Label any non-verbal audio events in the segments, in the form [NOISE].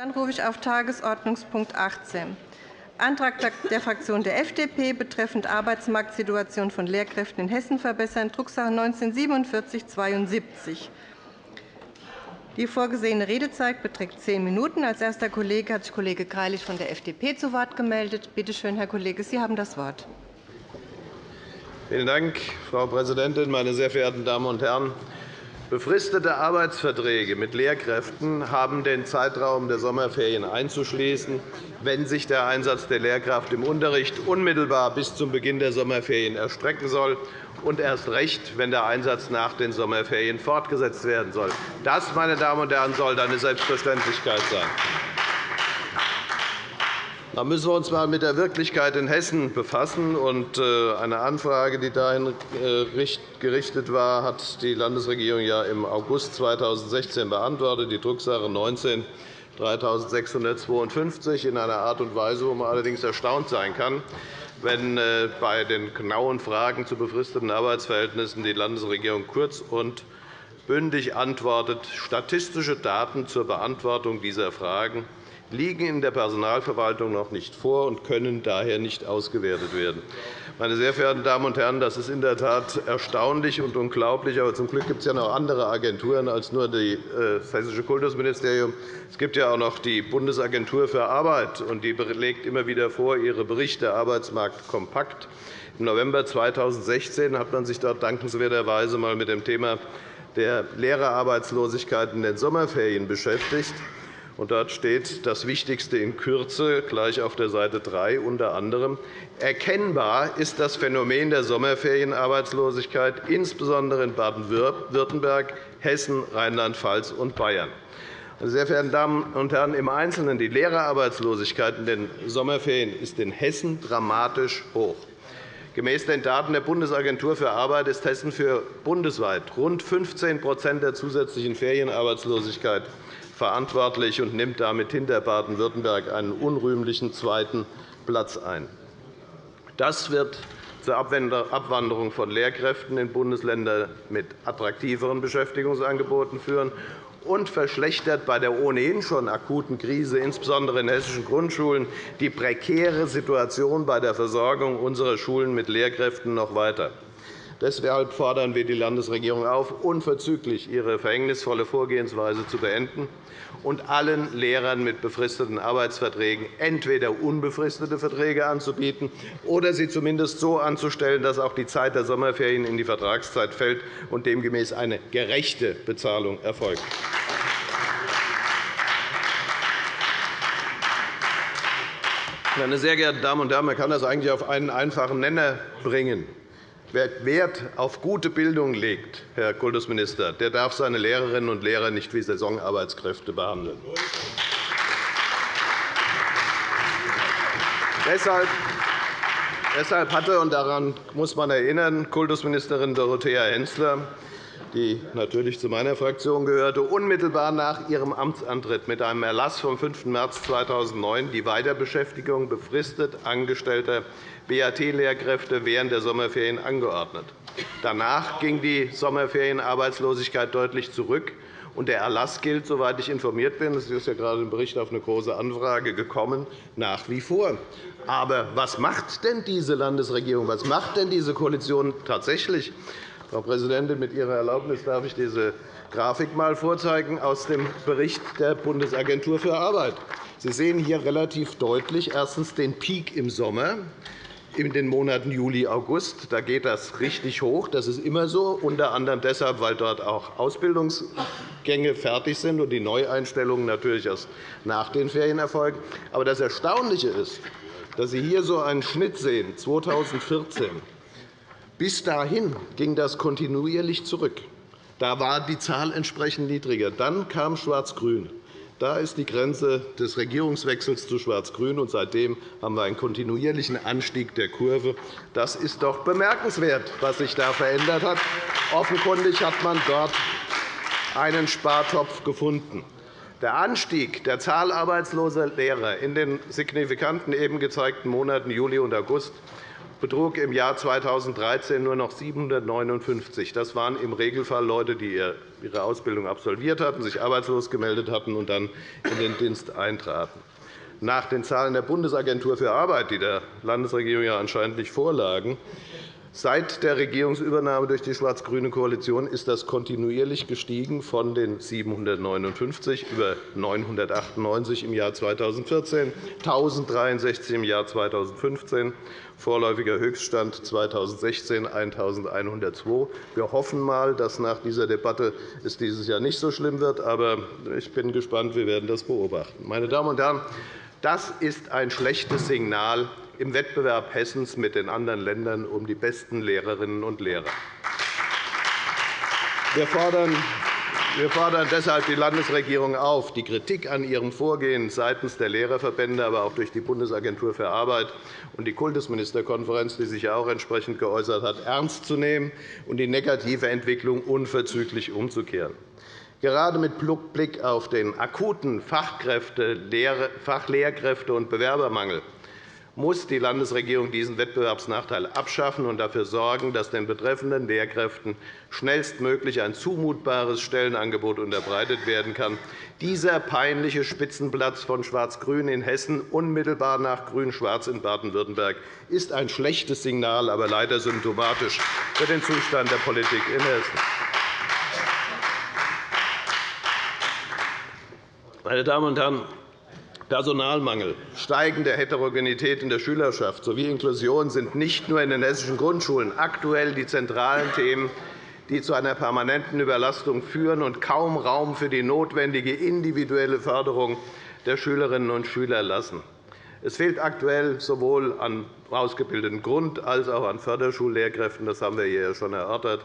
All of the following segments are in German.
Dann rufe ich auf Tagesordnungspunkt 18. Antrag der Fraktion der FDP betreffend Arbeitsmarktsituation von Lehrkräften in Hessen verbessern, Drucksache 19-4772. Die vorgesehene Redezeit beträgt zehn Minuten. Als erster Kollege hat sich Kollege Greilich von der FDP zu Wort gemeldet. Bitte schön, Herr Kollege, Sie haben das Wort. Vielen Dank, Frau Präsidentin, meine sehr verehrten Damen und Herren! Befristete Arbeitsverträge mit Lehrkräften haben den Zeitraum der Sommerferien einzuschließen, wenn sich der Einsatz der Lehrkraft im Unterricht unmittelbar bis zum Beginn der Sommerferien erstrecken soll und erst recht, wenn der Einsatz nach den Sommerferien fortgesetzt werden soll. Das, meine Damen und Herren, soll eine Selbstverständlichkeit sein. Da müssen wir uns einmal mit der Wirklichkeit in Hessen befassen. Äh, eine Anfrage, die dahin äh, gerichtet war, hat die Landesregierung im August 2016 beantwortet, die Drucksache 19 3652 in einer Art und Weise, wo man allerdings erstaunt sein kann, wenn äh, bei den genauen Fragen zu befristeten Arbeitsverhältnissen die Landesregierung kurz und bündig antwortet, statistische Daten zur Beantwortung dieser Fragen liegen in der Personalverwaltung noch nicht vor und können daher nicht ausgewertet werden. Meine sehr verehrten Damen und Herren, das ist in der Tat erstaunlich und unglaublich. Aber zum Glück gibt es ja noch andere Agenturen als nur äh, das Hessische Kultusministerium. Es gibt ja auch noch die Bundesagentur für Arbeit, und die legt immer wieder vor ihre Berichte Arbeitsmarkt kompakt. Im November 2016 hat man sich dort dankenswerterweise einmal mit dem Thema der Lehrerarbeitslosigkeit in den Sommerferien beschäftigt. Und dort steht das Wichtigste in Kürze gleich auf der Seite 3 unter anderem. Erkennbar ist das Phänomen der Sommerferienarbeitslosigkeit insbesondere in Baden-Württemberg, Hessen, Rheinland-Pfalz und Bayern. Meine sehr verehrten Damen und Herren, im Einzelnen die Lehrerarbeitslosigkeit in den Sommerferien ist in Hessen dramatisch hoch. Gemäß den Daten der Bundesagentur für Arbeit ist Hessen für bundesweit rund 15% der zusätzlichen Ferienarbeitslosigkeit verantwortlich und nimmt damit hinter Baden-Württemberg einen unrühmlichen zweiten Platz ein. Das wird zur Abwanderung von Lehrkräften in Bundesländer mit attraktiveren Beschäftigungsangeboten führen und verschlechtert bei der ohnehin schon akuten Krise, insbesondere in hessischen Grundschulen, die prekäre Situation bei der Versorgung unserer Schulen mit Lehrkräften noch weiter. Deshalb fordern wir die Landesregierung auf, unverzüglich ihre verhängnisvolle Vorgehensweise zu beenden und allen Lehrern mit befristeten Arbeitsverträgen entweder unbefristete Verträge anzubieten oder sie zumindest so anzustellen, dass auch die Zeit der Sommerferien in die Vertragszeit fällt und demgemäß eine gerechte Bezahlung erfolgt. Meine sehr geehrten Damen und Herren, man kann das eigentlich auf einen einfachen Nenner bringen. Wer Wert auf gute Bildung legt, Herr Kultusminister, der darf seine Lehrerinnen und Lehrer nicht wie Saisonarbeitskräfte behandeln. Deshalb hatte, und daran muss man erinnern, Kultusministerin Dorothea Hensler die natürlich zu meiner Fraktion gehörte, unmittelbar nach ihrem Amtsantritt mit einem Erlass vom 5. März 2009 die Weiterbeschäftigung befristet angestellter BAT-Lehrkräfte während der Sommerferien angeordnet. Danach ging die Sommerferienarbeitslosigkeit deutlich zurück. Und der Erlass gilt, soweit ich informiert bin, es ist ja gerade im Bericht auf eine Große Anfrage gekommen, nach wie vor. Aber was macht denn diese Landesregierung, was macht denn diese Koalition tatsächlich? Frau Präsidentin, mit Ihrer Erlaubnis darf ich diese Grafik einmal vorzeigen aus dem Bericht der Bundesagentur für Arbeit. Sie sehen hier relativ deutlich erstens den Peak im Sommer in den Monaten Juli, August. Da geht das richtig hoch. Das ist immer so, unter anderem deshalb, weil dort auch Ausbildungsgänge fertig sind und die Neueinstellungen natürlich erst nach den Ferien erfolgen. Aber das Erstaunliche ist, dass Sie hier so einen Schnitt sehen, 2014 bis dahin ging das kontinuierlich zurück. Da war die Zahl entsprechend niedriger. Dann kam Schwarz-Grün. Da ist die Grenze des Regierungswechsels zu Schwarz-Grün, und seitdem haben wir einen kontinuierlichen Anstieg der Kurve. Das ist doch bemerkenswert, was sich da verändert hat. Offenkundig hat man dort einen Spartopf gefunden. Der Anstieg der Zahl arbeitsloser Lehrer in den signifikanten eben gezeigten Monaten Juli und August betrug im Jahr 2013 nur noch 759. Das waren im Regelfall Leute, die ihre Ausbildung absolviert hatten, sich arbeitslos gemeldet hatten und dann in den Dienst eintraten. Nach den Zahlen der Bundesagentur für Arbeit, die der Landesregierung ja anscheinend nicht vorlagen, Seit der Regierungsübernahme durch die schwarz-grüne Koalition ist das kontinuierlich gestiegen von den 759 über 998 im Jahr 2014, 1.063 im Jahr 2015, vorläufiger Höchststand 2016 1.102. Wir hoffen einmal, dass nach dieser Debatte es dieses Jahr nicht so schlimm wird. Aber ich bin gespannt. Wir werden das beobachten. Meine Damen und Herren, das ist ein schlechtes Signal im Wettbewerb Hessens mit den anderen Ländern um die besten Lehrerinnen und Lehrer. Wir fordern wir fordern deshalb die Landesregierung auf, die Kritik an ihrem Vorgehen seitens der Lehrerverbände, aber auch durch die Bundesagentur für Arbeit und die Kultusministerkonferenz, die sich ja auch entsprechend geäußert hat, ernst zu nehmen und die negative Entwicklung unverzüglich umzukehren. Gerade mit Blick auf den akuten Fachkräfte-, Fachlehrkräfte- und Bewerbermangel muss die Landesregierung diesen Wettbewerbsnachteil abschaffen und dafür sorgen, dass den betreffenden Lehrkräften schnellstmöglich ein zumutbares Stellenangebot unterbreitet werden kann. Dieser peinliche Spitzenplatz von Schwarz-Grün in Hessen unmittelbar nach Grün-Schwarz in Baden-Württemberg ist ein schlechtes Signal, aber leider symptomatisch für den Zustand der Politik in Hessen. Meine Damen und Herren, Personalmangel, steigende Heterogenität in der Schülerschaft sowie Inklusion sind nicht nur in den hessischen Grundschulen aktuell die zentralen Themen, die zu einer permanenten Überlastung führen und kaum Raum für die notwendige individuelle Förderung der Schülerinnen und Schüler lassen. Es fehlt aktuell sowohl an ausgebildeten Grund- als auch an Förderschullehrkräften. Das haben wir hier schon erörtert.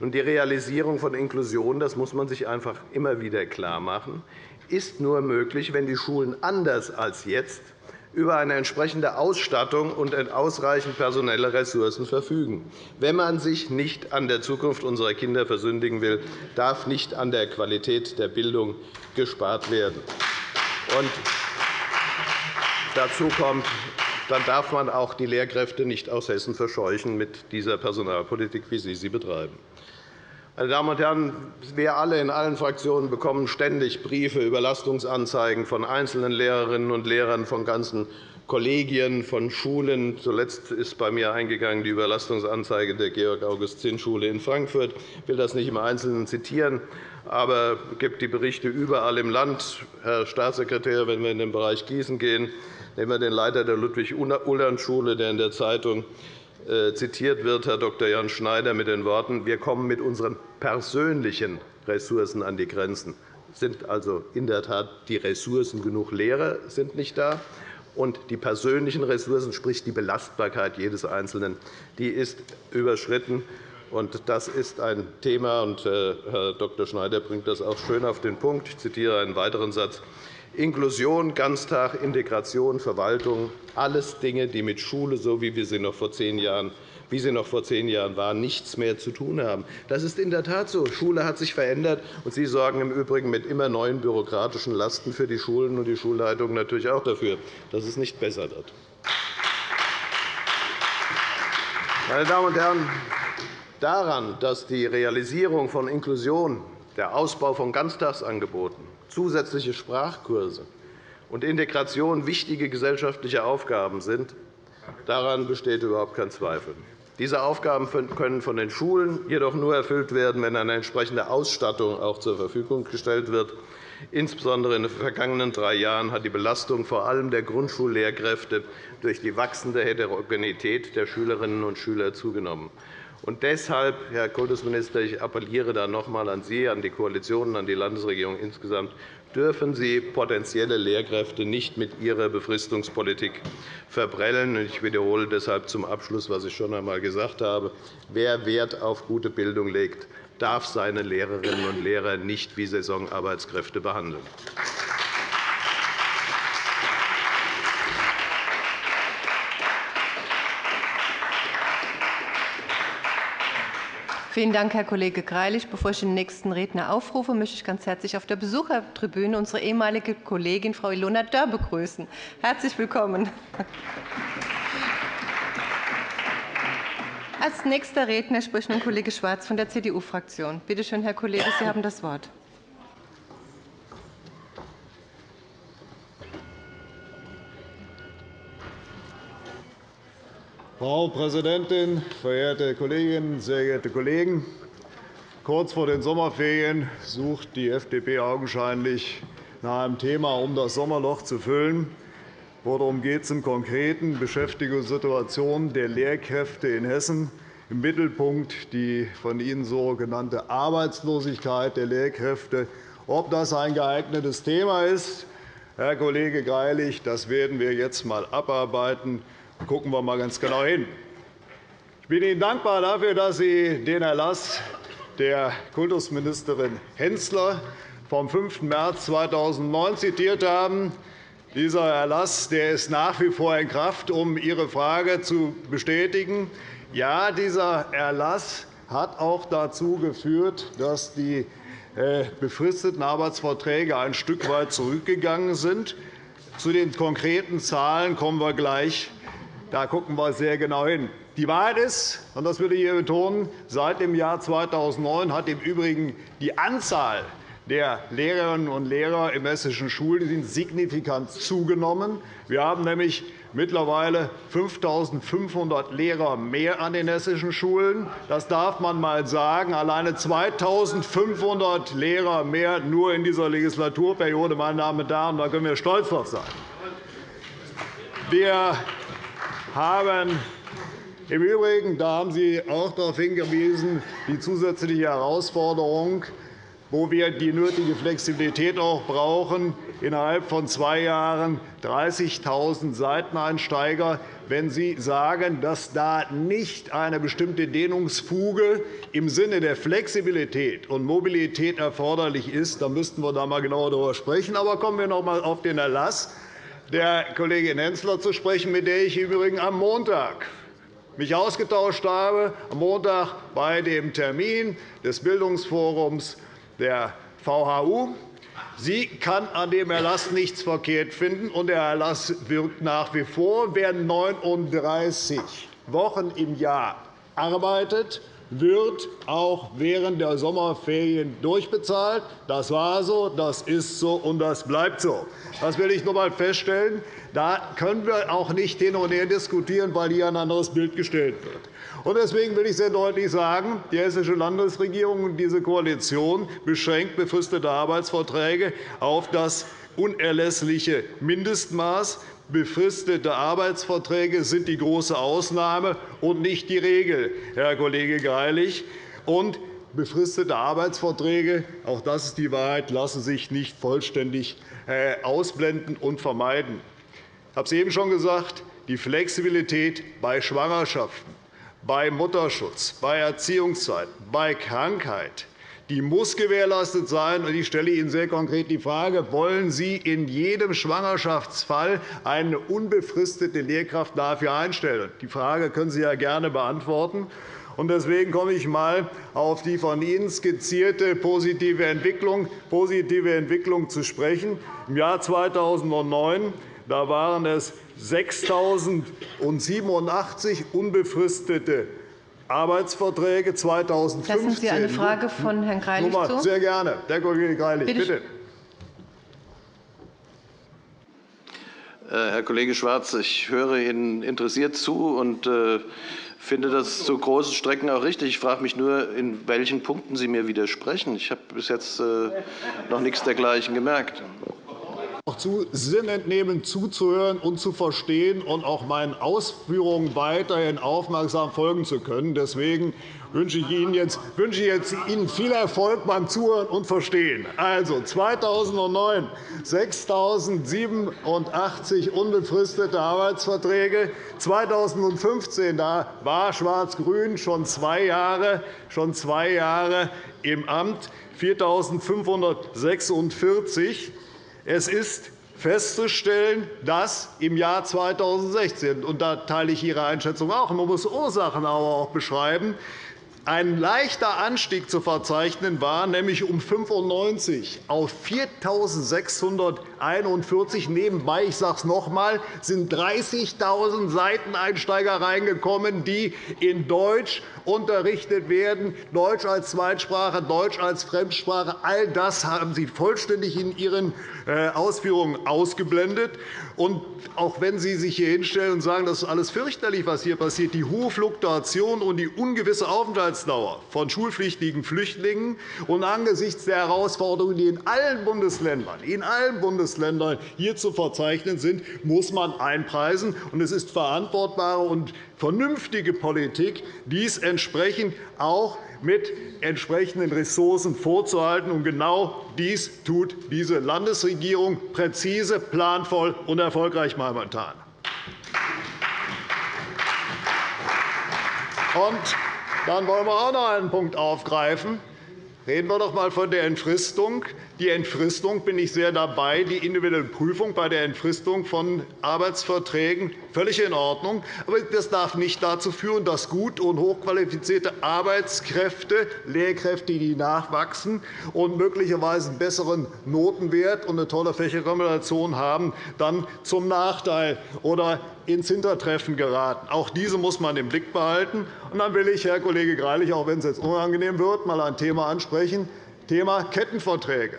Die Realisierung von Inklusion das muss man sich einfach immer wieder klarmachen, ist nur möglich, wenn die Schulen anders als jetzt über eine entsprechende Ausstattung und ausreichend personelle Ressourcen verfügen. Wenn man sich nicht an der Zukunft unserer Kinder versündigen will, darf nicht an der Qualität der Bildung gespart werden. Und dazu kommt, dann darf man auch die Lehrkräfte nicht aus Hessen verscheuchen mit dieser Personalpolitik, wie Sie sie betreiben. Meine Damen und Herren, wir alle in allen Fraktionen bekommen ständig Briefe, Überlastungsanzeigen von einzelnen Lehrerinnen und Lehrern, von ganzen Kollegien, von Schulen. Zuletzt ist bei mir eingegangen die Überlastungsanzeige der Georg-August-Zinn-Schule in Frankfurt. Ich will das nicht im Einzelnen zitieren, aber es gibt die Berichte überall im Land. Herr Staatssekretär, wenn wir in den Bereich Gießen gehen, nehmen wir den Leiter der Ludwig-Uhland-Schule, der in der Zeitung zitiert wird, Herr Dr. Jan Schneider, mit den Worten, wir kommen mit unseren persönlichen Ressourcen an die Grenzen. Sind also in der Tat die Ressourcen genug Lehrer sind nicht da. Und die persönlichen Ressourcen, sprich die Belastbarkeit jedes Einzelnen, die ist überschritten. Das ist ein Thema, und äh, Herr Dr. Schneider bringt das auch schön auf den Punkt. Ich zitiere einen weiteren Satz. Inklusion, Ganztag, Integration, Verwaltung, alles Dinge, die mit Schule, so wie wir sie noch vor zehn Jahren wie sie noch vor zehn Jahren waren, nichts mehr zu tun haben. Das ist in der Tat so. Schule hat sich verändert, und Sie sorgen im Übrigen mit immer neuen bürokratischen Lasten für die Schulen und die Schulleitungen natürlich auch dafür, dass es nicht besser wird. Meine Damen und Herren, daran, dass die Realisierung von Inklusion, der Ausbau von Ganztagsangeboten, zusätzliche Sprachkurse und Integration wichtige gesellschaftliche Aufgaben sind, daran besteht überhaupt kein Zweifel. Diese Aufgaben können von den Schulen jedoch nur erfüllt werden, wenn eine entsprechende Ausstattung auch zur Verfügung gestellt wird. Insbesondere in den vergangenen drei Jahren hat die Belastung vor allem der Grundschullehrkräfte durch die wachsende Heterogenität der Schülerinnen und Schüler zugenommen. Und deshalb, Herr Kultusminister, ich appelliere da noch einmal an Sie, an die Koalition und an die Landesregierung insgesamt, dürfen Sie potenzielle Lehrkräfte nicht mit Ihrer Befristungspolitik verbrellen. Ich wiederhole deshalb zum Abschluss, was ich schon einmal gesagt habe. Wer Wert auf gute Bildung legt, darf seine Lehrerinnen und Lehrer nicht wie Saisonarbeitskräfte behandeln. Vielen Dank, Herr Kollege Greilich. Bevor ich den nächsten Redner aufrufe, möchte ich ganz herzlich auf der Besuchertribüne unsere ehemalige Kollegin Frau Ilona Dörr begrüßen. Herzlich willkommen. Als nächster Redner spricht nun Kollege Schwarz von der CDU-Fraktion. Bitte schön, Herr Kollege, Sie haben das Wort. Frau Präsidentin, verehrte Kolleginnen, sehr geehrte Kollegen! Kurz vor den Sommerferien sucht die FDP augenscheinlich nach einem Thema, um das Sommerloch zu füllen. Worum geht es im Konkreten? Beschäftigungssituation der Lehrkräfte in Hessen. Im Mittelpunkt die von Ihnen so genannte Arbeitslosigkeit der Lehrkräfte. Ob das ein geeignetes Thema ist, Herr Kollege Greilich, das werden wir jetzt einmal abarbeiten. Gucken wir einmal ganz genau hin. Ich bin Ihnen dankbar dafür, dass Sie den Erlass der Kultusministerin Hensler vom 5. März 2009 zitiert haben. Dieser Erlass der ist nach wie vor in Kraft, um Ihre Frage zu bestätigen. Ja, dieser Erlass hat auch dazu geführt, dass die äh, befristeten Arbeitsverträge ein Stück weit zurückgegangen sind. Zu den konkreten Zahlen kommen wir gleich da gucken wir sehr genau hin. Die Wahrheit ist, und das will ich hier betonen, seit dem Jahr 2009 hat im Übrigen die Anzahl der Lehrerinnen und Lehrer in hessischen Schulen signifikant zugenommen. Wir haben nämlich mittlerweile 5.500 Lehrer mehr an den hessischen Schulen. Das darf man einmal sagen. Alleine 2.500 Lehrer mehr nur in dieser Legislaturperiode. Meine Damen und Herren, da können wir stolz drauf sein. Wir haben im Übrigen, da haben Sie auch darauf hingewiesen, die zusätzliche Herausforderung, wo wir die nötige Flexibilität auch brauchen, innerhalb von zwei Jahren 30.000 Seiteneinsteiger. Wenn Sie sagen, dass da nicht eine bestimmte Dehnungsfuge im Sinne der Flexibilität und Mobilität erforderlich ist, dann müssten wir da einmal genauer darüber sprechen. Aber kommen wir noch einmal auf den Erlass der Kollegin Hensler zu sprechen, mit der ich mich übrigens am Montag mich ausgetauscht habe, am Montag bei dem Termin des Bildungsforums der VHU. Sie kann an dem Erlass nichts verkehrt finden, und der Erlass wirkt nach wie vor. Wer 39 Wochen im Jahr arbeitet, wird auch während der Sommerferien durchbezahlt. Das war so, das ist so und das bleibt so. Das will ich noch einmal feststellen. Da können wir auch nicht hin und her diskutieren, weil hier ein anderes Bild gestellt wird. Deswegen will ich sehr deutlich sagen, die Hessische Landesregierung und diese Koalition beschränkt befristete Arbeitsverträge auf das unerlässliche Mindestmaß. Befristete Arbeitsverträge sind die große Ausnahme und nicht die Regel, Herr Kollege Greilich. Und befristete Arbeitsverträge, auch das ist die Wahrheit, lassen sich nicht vollständig äh, ausblenden und vermeiden. Ich habe es eben schon gesagt, die Flexibilität bei Schwangerschaften, bei Mutterschutz, bei Erziehungszeiten, bei Krankheit, die muss gewährleistet sein. Ich stelle Ihnen sehr konkret die Frage, wollen Sie in jedem Schwangerschaftsfall eine unbefristete Lehrkraft dafür einstellen? Die Frage können Sie ja gerne beantworten. Deswegen komme ich einmal auf die von Ihnen skizzierte positive Entwicklung, positive Entwicklung zu sprechen. Im Jahr 2009 da waren es 6.087 unbefristete Arbeitsverträge 2015. Lassen Sie eine Frage von Herrn Greilich zu? Sehr gerne. Herr Kollege Greilich, bitte. bitte. Äh, Herr Kollege Schwarz, ich höre Ihnen interessiert zu und äh, finde das zu großen Strecken auch richtig. Ich frage mich nur, in welchen Punkten Sie mir widersprechen. Ich habe bis jetzt äh, noch nichts dergleichen gemerkt auch zu Sinn entnehmen, zuzuhören und zu verstehen und auch meinen Ausführungen weiterhin aufmerksam folgen zu können. Deswegen wünsche ich Ihnen jetzt, wünsche jetzt Ihnen viel Erfolg beim Zuhören und Verstehen. Also 2009 6.087 unbefristete Arbeitsverträge. 2015 da war Schwarz-Grün schon zwei Jahre, schon zwei Jahre im Amt, 4.546. Es ist festzustellen, dass im Jahr 2016 – und da teile ich Ihre Einschätzung auch, man muss Ursachen aber auch beschreiben ein leichter Anstieg zu verzeichnen war, nämlich um 95 auf 4.641. Nebenbei, ich sage es noch einmal, sind 30.000 Seiteneinsteiger reingekommen, die in Deutsch unterrichtet werden, Deutsch als Zweitsprache, Deutsch als Fremdsprache. All das haben Sie vollständig in Ihren äh, Ausführungen ausgeblendet. Und auch wenn Sie sich hier hinstellen und sagen, das ist alles fürchterlich, was hier passiert, die hohe Fluktuation und die ungewisse Aufenthaltsdauer von schulpflichtigen Flüchtlingen und angesichts der Herausforderungen, die in allen Bundesländern, in allen Bundesländern hier zu verzeichnen sind, muss man einpreisen. Es ist verantwortbare und vernünftige Politik, dies entsprechend auch mit entsprechenden Ressourcen vorzuhalten. Und genau dies tut diese Landesregierung präzise, planvoll und erfolgreich momentan. Und dann wollen wir auch noch einen Punkt aufgreifen. Reden wir doch einmal von der Entfristung. Die Entfristung bin ich sehr dabei. Die individuelle Prüfung bei der Entfristung von Arbeitsverträgen völlig in Ordnung. Aber das darf nicht dazu führen, dass gut und hochqualifizierte Arbeitskräfte, Lehrkräfte, die nachwachsen und möglicherweise einen besseren Notenwert und eine tolle Fächerkombination haben, dann zum Nachteil oder ins Hintertreffen geraten. Auch diese muss man im Blick behalten. Und dann will ich, Herr Kollege Greilich, auch wenn es jetzt unangenehm wird, einmal ein Thema ansprechen, Thema Kettenverträge.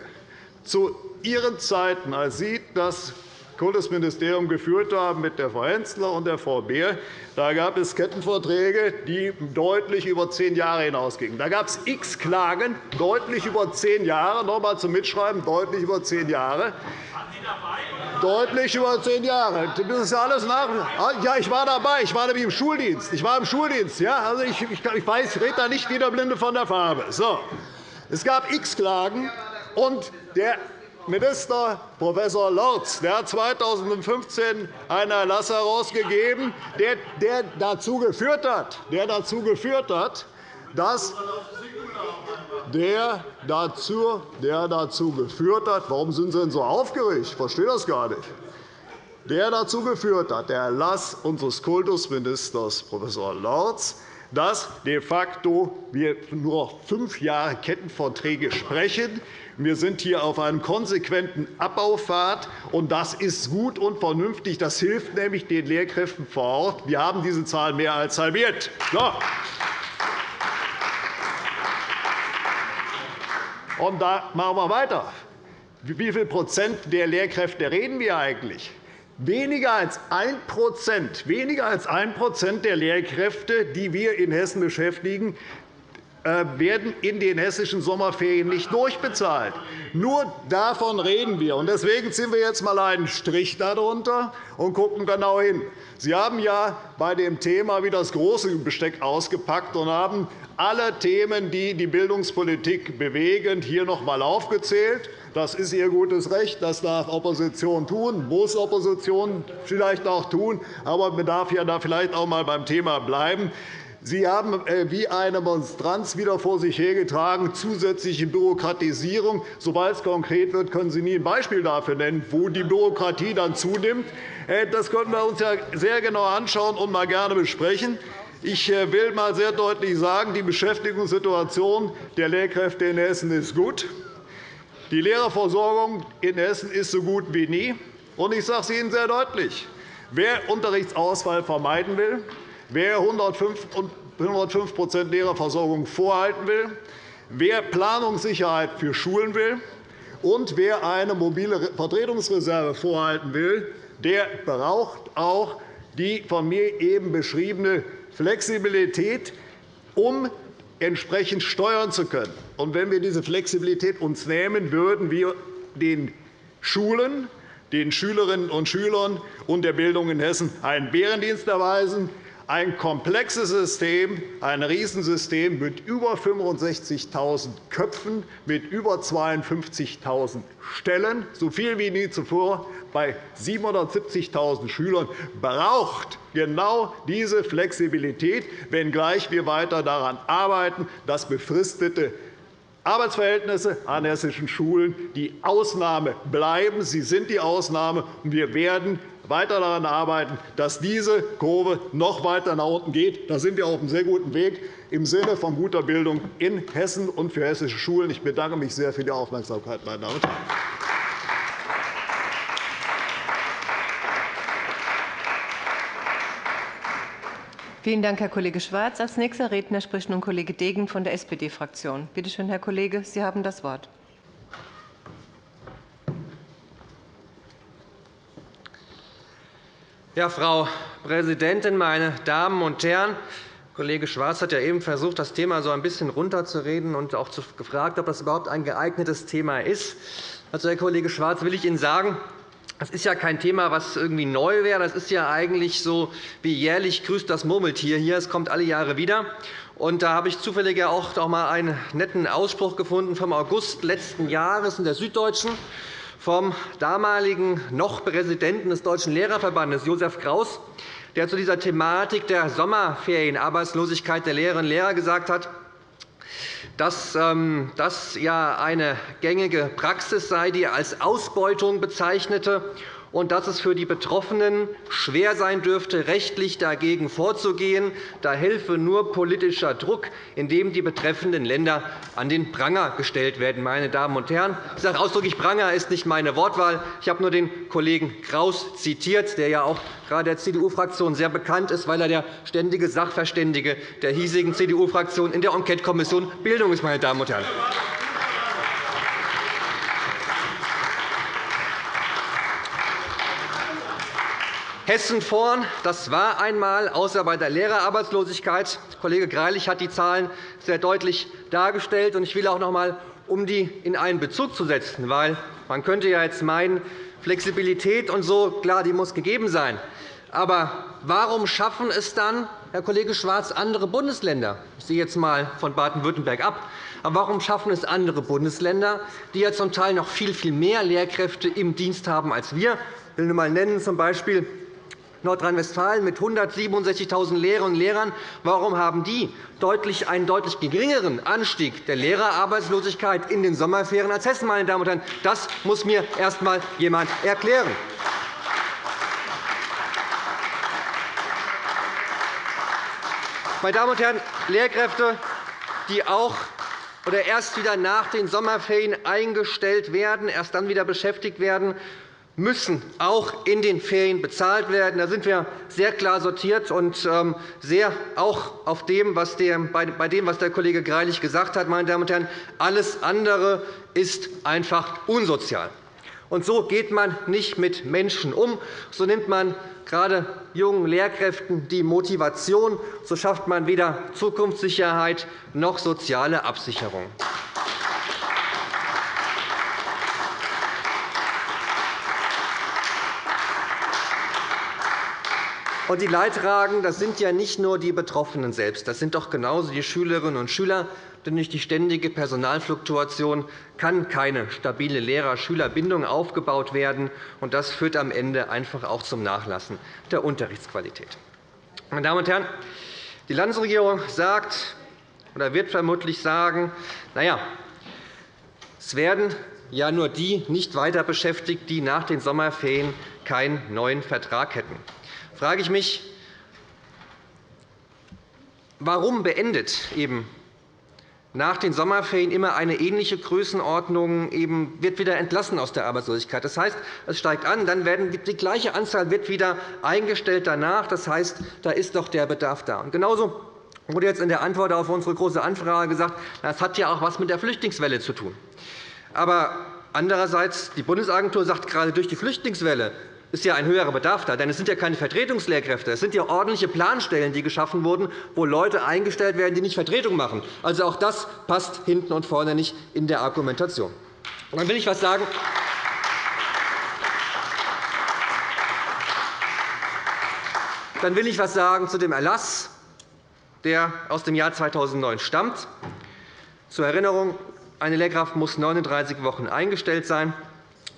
Zu Ihren Zeiten, als Sie das Kultusministerium geführt haben mit der Frau Hensler und der Frau Beer, da gab es Kettenverträge, die deutlich über zehn Jahre hinausgingen. Da gab es x Klagen, deutlich über zehn Jahre. Noch einmal zum Mitschreiben, deutlich über zehn Jahre. Deutlich über zehn Jahre. Das ist alles nach. Ja, ich war dabei. Ich war nämlich im Schuldienst. Ich war im Schuldienst. Ja, also ich, ich, weiß, ich rede da nicht wie der Blinde von der Farbe. So. Es gab x Klagen, und der Minister Prof. Lorz der hat 2015 einen Erlass herausgegeben, der dazu geführt hat, der dazu geführt hat dass der dazu, der dazu geführt hat, warum sind Sie denn so aufgeregt? Ich verstehe das gar nicht. Der dazu geführt hat, der Erlass unseres Kultusministers Prof. Lorz, dass de facto wir nur noch fünf Jahre Kettenverträge sprechen. Wir sind hier auf einem konsequenten Abbaupfad, und das ist gut und vernünftig. Das hilft nämlich den Lehrkräften vor Ort. Wir haben diese Zahl mehr als halbiert. So. Und da machen wir weiter. Wie viel Prozent der Lehrkräfte reden wir eigentlich? Weniger als 1% weniger als 1 der Lehrkräfte, die wir in Hessen beschäftigen, werden in den hessischen Sommerferien nicht durchbezahlt. Nur davon reden wir. Deswegen ziehen wir jetzt einmal einen Strich darunter und schauen genau hin. Sie haben ja bei dem Thema wie das große Besteck ausgepackt und haben alle Themen, die die Bildungspolitik bewegen, hier noch einmal aufgezählt. Das ist Ihr gutes Recht. Das darf Opposition tun, muss Opposition vielleicht auch tun. Aber man darf ja da vielleicht auch einmal beim Thema bleiben. Sie haben äh, wie eine Monstranz wieder vor sich hergetragen, zusätzliche Bürokratisierung. Sobald es konkret wird, können Sie nie ein Beispiel dafür nennen, wo die Bürokratie dann zunimmt. Äh, das können wir uns ja sehr genau anschauen und mal gerne besprechen. Ich äh, will einmal sehr deutlich sagen, die Beschäftigungssituation der Lehrkräfte in Hessen ist gut. Die Lehrerversorgung in Hessen ist so gut wie nie. Ich sage es Ihnen sehr deutlich. Wer Unterrichtsausfall vermeiden will, wer 105% Lehrerversorgung vorhalten will, wer Planungssicherheit für Schulen will und wer eine mobile Vertretungsreserve vorhalten will, der braucht auch die von mir eben beschriebene Flexibilität, um entsprechend steuern zu können. Und wenn wir diese Flexibilität uns nehmen, würden wir den Schulen, den Schülerinnen und Schülern und der Bildung in Hessen einen Bärendienst erweisen. Ein komplexes System, ein Riesensystem mit über 65.000 Köpfen, mit über 52.000 Stellen, so viel wie nie zuvor, bei 770.000 Schülern, braucht genau diese Flexibilität, wenngleich wir weiter daran arbeiten, dass befristete Arbeitsverhältnisse an hessischen Schulen die Ausnahme bleiben. Sie sind die Ausnahme, und wir werden weiter daran arbeiten, dass diese Kurve noch weiter nach unten geht. Da sind wir auf einem sehr guten Weg im Sinne von guter Bildung in Hessen und für hessische Schulen. Ich bedanke mich sehr für die Aufmerksamkeit, meine Damen und Herren. Vielen Dank, Herr Kollege Schwarz. Als nächster Redner spricht nun Kollege Degen von der SPD-Fraktion. Bitte schön, Herr Kollege, Sie haben das Wort. Ja, Frau Präsidentin, meine Damen und Herren! Kollege Schwarz hat ja eben versucht, das Thema so ein bisschen runterzureden und auch gefragt, ob das überhaupt ein geeignetes Thema ist. Also, Herr Kollege Schwarz, will ich Ihnen sagen, das ist ja kein Thema, was irgendwie neu wäre. Das ist ja eigentlich so wie jährlich grüßt das Murmeltier hier. Es kommt alle Jahre wieder. Und da habe ich zufällig auch einmal einen netten Ausspruch gefunden vom August letzten Jahres in der Süddeutschen vom damaligen noch Präsidenten des Deutschen Lehrerverbandes, Josef Kraus, der zu dieser Thematik der Sommerferienarbeitslosigkeit der Lehrerinnen und Lehrer gesagt hat, dass ähm, das ja eine gängige Praxis sei, die er als Ausbeutung bezeichnete und dass es für die Betroffenen schwer sein dürfte, rechtlich dagegen vorzugehen. Da helfe nur politischer Druck, indem die betreffenden Länder an den Pranger gestellt werden. Meine Damen und Herren, ich sage ausdrücklich, Pranger ist nicht meine Wortwahl. Ich habe nur den Kollegen Kraus zitiert, der ja auch gerade der CDU-Fraktion sehr bekannt ist, weil er der ständige Sachverständige der hiesigen CDU-Fraktion in der Enquetekommission Bildung ist. Meine Damen und Herren. Hessen vorn, das war einmal, außer bei der Lehrerarbeitslosigkeit. Kollege Greilich hat die Zahlen sehr deutlich dargestellt. Ich will auch noch einmal, um die in einen Bezug zu setzen, weil man könnte ja jetzt meinen, Flexibilität und so, klar, die muss gegeben sein. Aber warum schaffen es dann, Herr Kollege Schwarz, andere Bundesländer? Ich sehe jetzt einmal von Baden-Württemberg ab. Aber warum schaffen es andere Bundesländer, die ja zum Teil noch viel, viel mehr Lehrkräfte im Dienst haben als wir? Ich will nur einmal nennen, z. B. Nordrhein-Westfalen mit 167.000 Lehrerinnen und Lehrern. Warum haben die einen deutlich geringeren Anstieg der Lehrerarbeitslosigkeit in den Sommerferien als Hessen? Meine Damen und Herren? Das muss mir erst einmal jemand erklären. Meine Damen und Herren, Lehrkräfte, die auch oder erst wieder nach den Sommerferien eingestellt werden, erst dann wieder beschäftigt werden, müssen auch in den Ferien bezahlt werden. Da sind wir sehr klar sortiert und ähm, sehr auch auf dem, was der, bei dem, was der Kollege Greilich gesagt hat. Meine Damen und Herren. Alles andere ist einfach unsozial. Und so geht man nicht mit Menschen um. So nimmt man gerade jungen Lehrkräften die Motivation. So schafft man weder Zukunftssicherheit noch soziale Absicherung. Und die Leidtragenden das sind ja nicht nur die Betroffenen selbst. Das sind doch genauso die Schülerinnen und Schüler. Denn durch die ständige Personalfluktuation kann keine stabile Lehrer-Schüler-Bindung aufgebaut werden. Und das führt am Ende einfach auch zum Nachlassen der Unterrichtsqualität. Meine Damen und Herren, die Landesregierung sagt oder wird vermutlich sagen, na ja, es werden ja nur die nicht weiter beschäftigt, die nach den Sommerferien keinen neuen Vertrag hätten frage ich mich, warum beendet eben nach den Sommerferien immer eine ähnliche Größenordnung eben wird wieder entlassen aus der Arbeitslosigkeit. Das heißt, es steigt an, dann werden die gleiche Anzahl wird wieder eingestellt danach. Das heißt, da ist doch der Bedarf da. Und genauso wurde jetzt in der Antwort auf unsere Große Anfrage gesagt, das hat ja auch etwas mit der Flüchtlingswelle zu tun. Aber andererseits, die Bundesagentur sagt, gerade durch die Flüchtlingswelle ist ja ein höherer Bedarf da. Denn es sind ja keine Vertretungslehrkräfte. Es sind ja ordentliche Planstellen, die geschaffen wurden, wo Leute eingestellt werden, die nicht Vertretung machen. Also auch das passt hinten und vorne nicht in der Argumentation. Und dann will ich etwas sagen. Dann will ich etwas sagen zu dem Erlass, der aus dem Jahr 2009 stammt. Zur Erinnerung, eine Lehrkraft muss 39 Wochen eingestellt sein.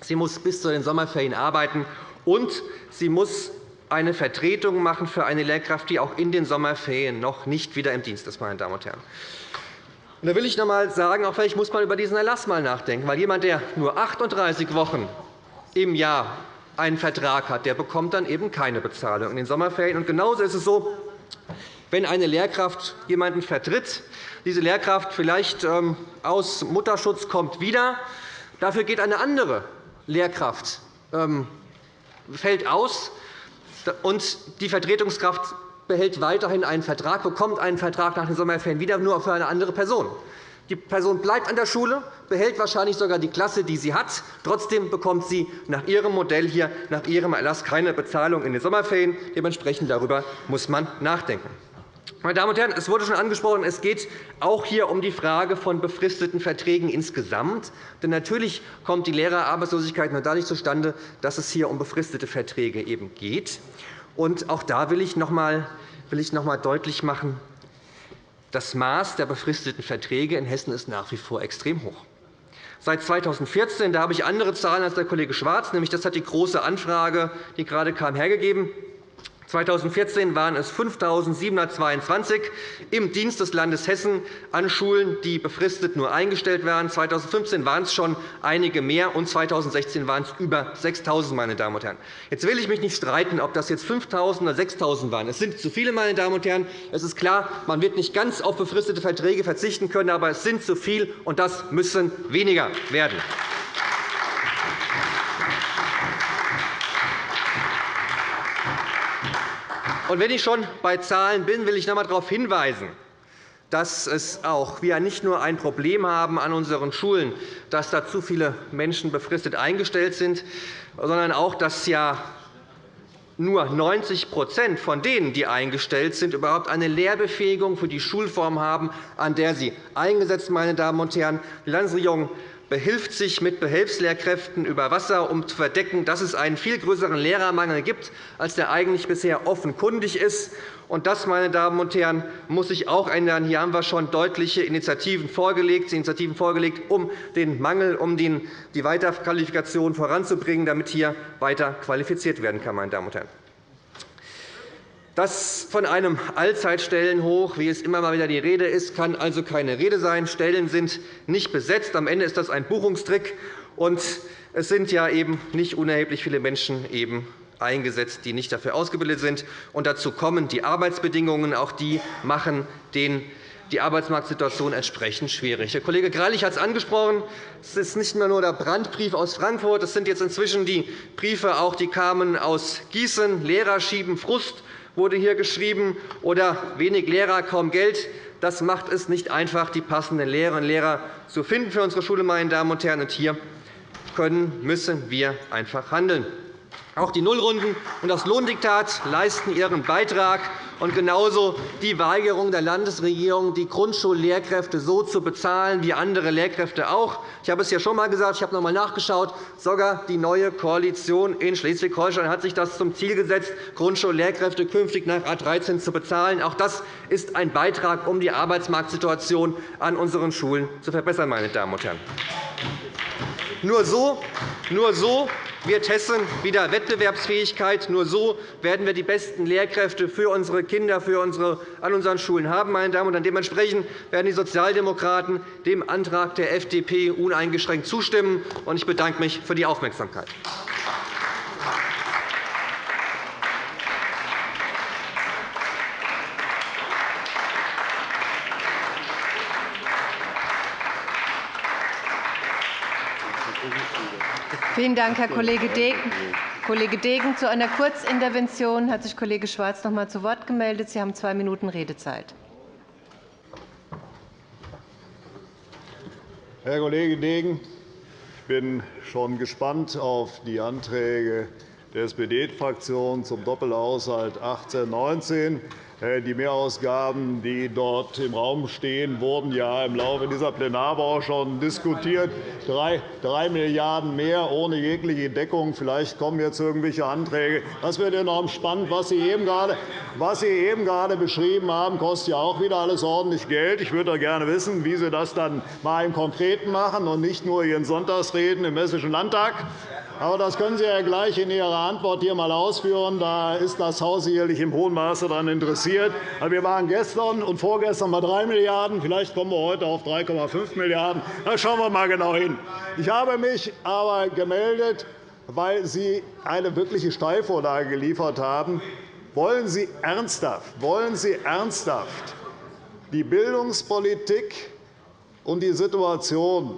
Sie muss bis zu den Sommerferien arbeiten und sie muss eine Vertretung machen für eine Lehrkraft, die auch in den Sommerferien noch nicht wieder im Dienst ist. Meine Damen und Herren. Und da will ich noch einmal sagen, auch vielleicht muss man über diesen Erlass mal nachdenken. Weil jemand, der nur 38 Wochen im Jahr einen Vertrag hat, der bekommt dann eben keine Bezahlung in den Sommerferien. Und genauso ist es so, wenn eine Lehrkraft jemanden vertritt, diese Lehrkraft vielleicht ähm, aus Mutterschutz kommt wieder, dafür geht eine andere Lehrkraft ähm, fällt aus, und die Vertretungskraft behält weiterhin einen Vertrag, bekommt einen Vertrag nach den Sommerferien wieder, nur für eine andere Person. Die Person bleibt an der Schule, behält wahrscheinlich sogar die Klasse, die sie hat. Trotzdem bekommt sie nach ihrem Modell hier, nach ihrem Erlass keine Bezahlung in den Sommerferien. Dementsprechend darüber muss man nachdenken. Meine Damen und Herren, es wurde schon angesprochen, es geht auch hier um die Frage von befristeten Verträgen insgesamt. Denn natürlich kommt die Lehrerarbeitslosigkeit nur dadurch zustande, dass es hier um befristete Verträge eben geht. Und auch da will ich noch einmal deutlich machen, das Maß der befristeten Verträge in Hessen ist nach wie vor extrem hoch. Seit 2014 da habe ich andere Zahlen als der Kollege Schwarz, nämlich das hat die Große Anfrage, die gerade kam, hergegeben. 2014 waren es 5.722 im Dienst des Landes Hessen an Schulen, die befristet nur eingestellt werden. 2015 waren es schon einige mehr, und 2016 waren es über 6.000. Meine Damen und Herren. Jetzt will ich mich nicht streiten, ob das jetzt 5.000 oder 6.000 waren. Es sind zu viele. Meine Damen und Herren. Es ist klar, man wird nicht ganz auf befristete Verträge verzichten können, aber es sind zu viel, und das müssen weniger werden. Und wenn ich schon bei Zahlen bin, will ich noch einmal darauf hinweisen, dass es auch wir nicht nur ein Problem haben an unseren Schulen, dass da zu viele Menschen befristet eingestellt sind, sondern auch, dass ja nur 90% von denen, die eingestellt sind, überhaupt eine Lehrbefähigung für die Schulform haben, an der sie eingesetzt meine Damen und Herren. Die Landesregierung behilft sich mit Behelfslehrkräften über Wasser, um zu verdecken, dass es einen viel größeren Lehrermangel gibt, als der eigentlich bisher offenkundig ist. Und das, meine Damen und Herren, muss sich auch ändern. Hier haben wir schon deutliche Initiativen vorgelegt, Initiativen vorgelegt um den Mangel, um die Weiterqualifikation voranzubringen, damit hier weiter qualifiziert werden kann. Meine Damen und Herren. Das von einem Allzeitstellenhoch, wie es immer mal wieder die Rede ist, kann also keine Rede sein. Stellen sind nicht besetzt. Am Ende ist das ein Buchungstrick. Und es sind ja eben nicht unerheblich viele Menschen eben eingesetzt, die nicht dafür ausgebildet sind. Und dazu kommen die Arbeitsbedingungen. Auch die machen den die Arbeitsmarktsituation entsprechend schwierig. Der Kollege Greilich hat es angesprochen. Es ist nicht mehr nur der Brandbrief aus Frankfurt. Es sind jetzt inzwischen die Briefe, auch die kamen aus Gießen. Lehrer schieben Frust wurde hier geschrieben, oder wenig Lehrer, kaum Geld. Das macht es nicht einfach, die passenden Lehrerinnen und Lehrer zu finden für unsere Schule. Meine Damen und Herren. Und hier können, müssen wir einfach handeln. Auch die Nullrunden und das Lohndiktat leisten ihren Beitrag, und genauso die Weigerung der Landesregierung, die Grundschullehrkräfte so zu bezahlen wie andere Lehrkräfte auch. Ich habe es ja schon einmal gesagt, ich habe noch einmal nachgeschaut. Sogar die neue Koalition in Schleswig-Holstein hat sich das zum Ziel gesetzt, Grundschullehrkräfte künftig nach A 13 zu bezahlen. Auch das ist ein Beitrag, um die Arbeitsmarktsituation an unseren Schulen zu verbessern. Meine Damen und Herren. Nur so, nur so wird Hessen wieder Wettbewerbsfähigkeit. Nur so werden wir die besten Lehrkräfte für unsere Kinder für unsere, an unseren Schulen haben. Meine Damen und Herren. Dementsprechend werden die Sozialdemokraten dem Antrag der FDP uneingeschränkt zustimmen. Ich bedanke mich für die Aufmerksamkeit. Vielen Dank, Herr Kollege Degen. Kollege Degen, zu einer Kurzintervention hat sich Kollege Schwarz noch einmal zu Wort gemeldet. Sie haben zwei Minuten Redezeit. Herr Kollege Degen, ich bin schon gespannt auf die Anträge der SPD-Fraktion zum Doppelhaushalt 18-19. Äh, die Mehrausgaben, die dort im Raum stehen, wurden ja im Laufe dieser Plenarwoche schon diskutiert. Drei, drei Milliarden € mehr ohne jegliche Deckung. Vielleicht kommen jetzt irgendwelche Anträge. Das wird enorm spannend. Was Sie eben gerade, was Sie eben gerade beschrieben haben, kostet ja auch wieder alles ordentlich Geld. Ich würde gerne wissen, wie Sie das dann mal im Konkreten machen und nicht nur Ihren Sonntagsreden im Hessischen Landtag. Aber das können Sie ja gleich in Ihrer Antwort hier einmal ausführen. Da ist das Haus sicherlich im hohen Maße daran interessiert. Wir waren gestern und vorgestern bei 3 Milliarden €. Vielleicht kommen wir heute auf 3,5 Milliarden €. Da schauen wir mal genau hin. Ich habe mich aber gemeldet, weil Sie eine wirkliche Steilvorlage geliefert haben. Wollen Sie ernsthaft, wollen Sie ernsthaft die Bildungspolitik und die Situation,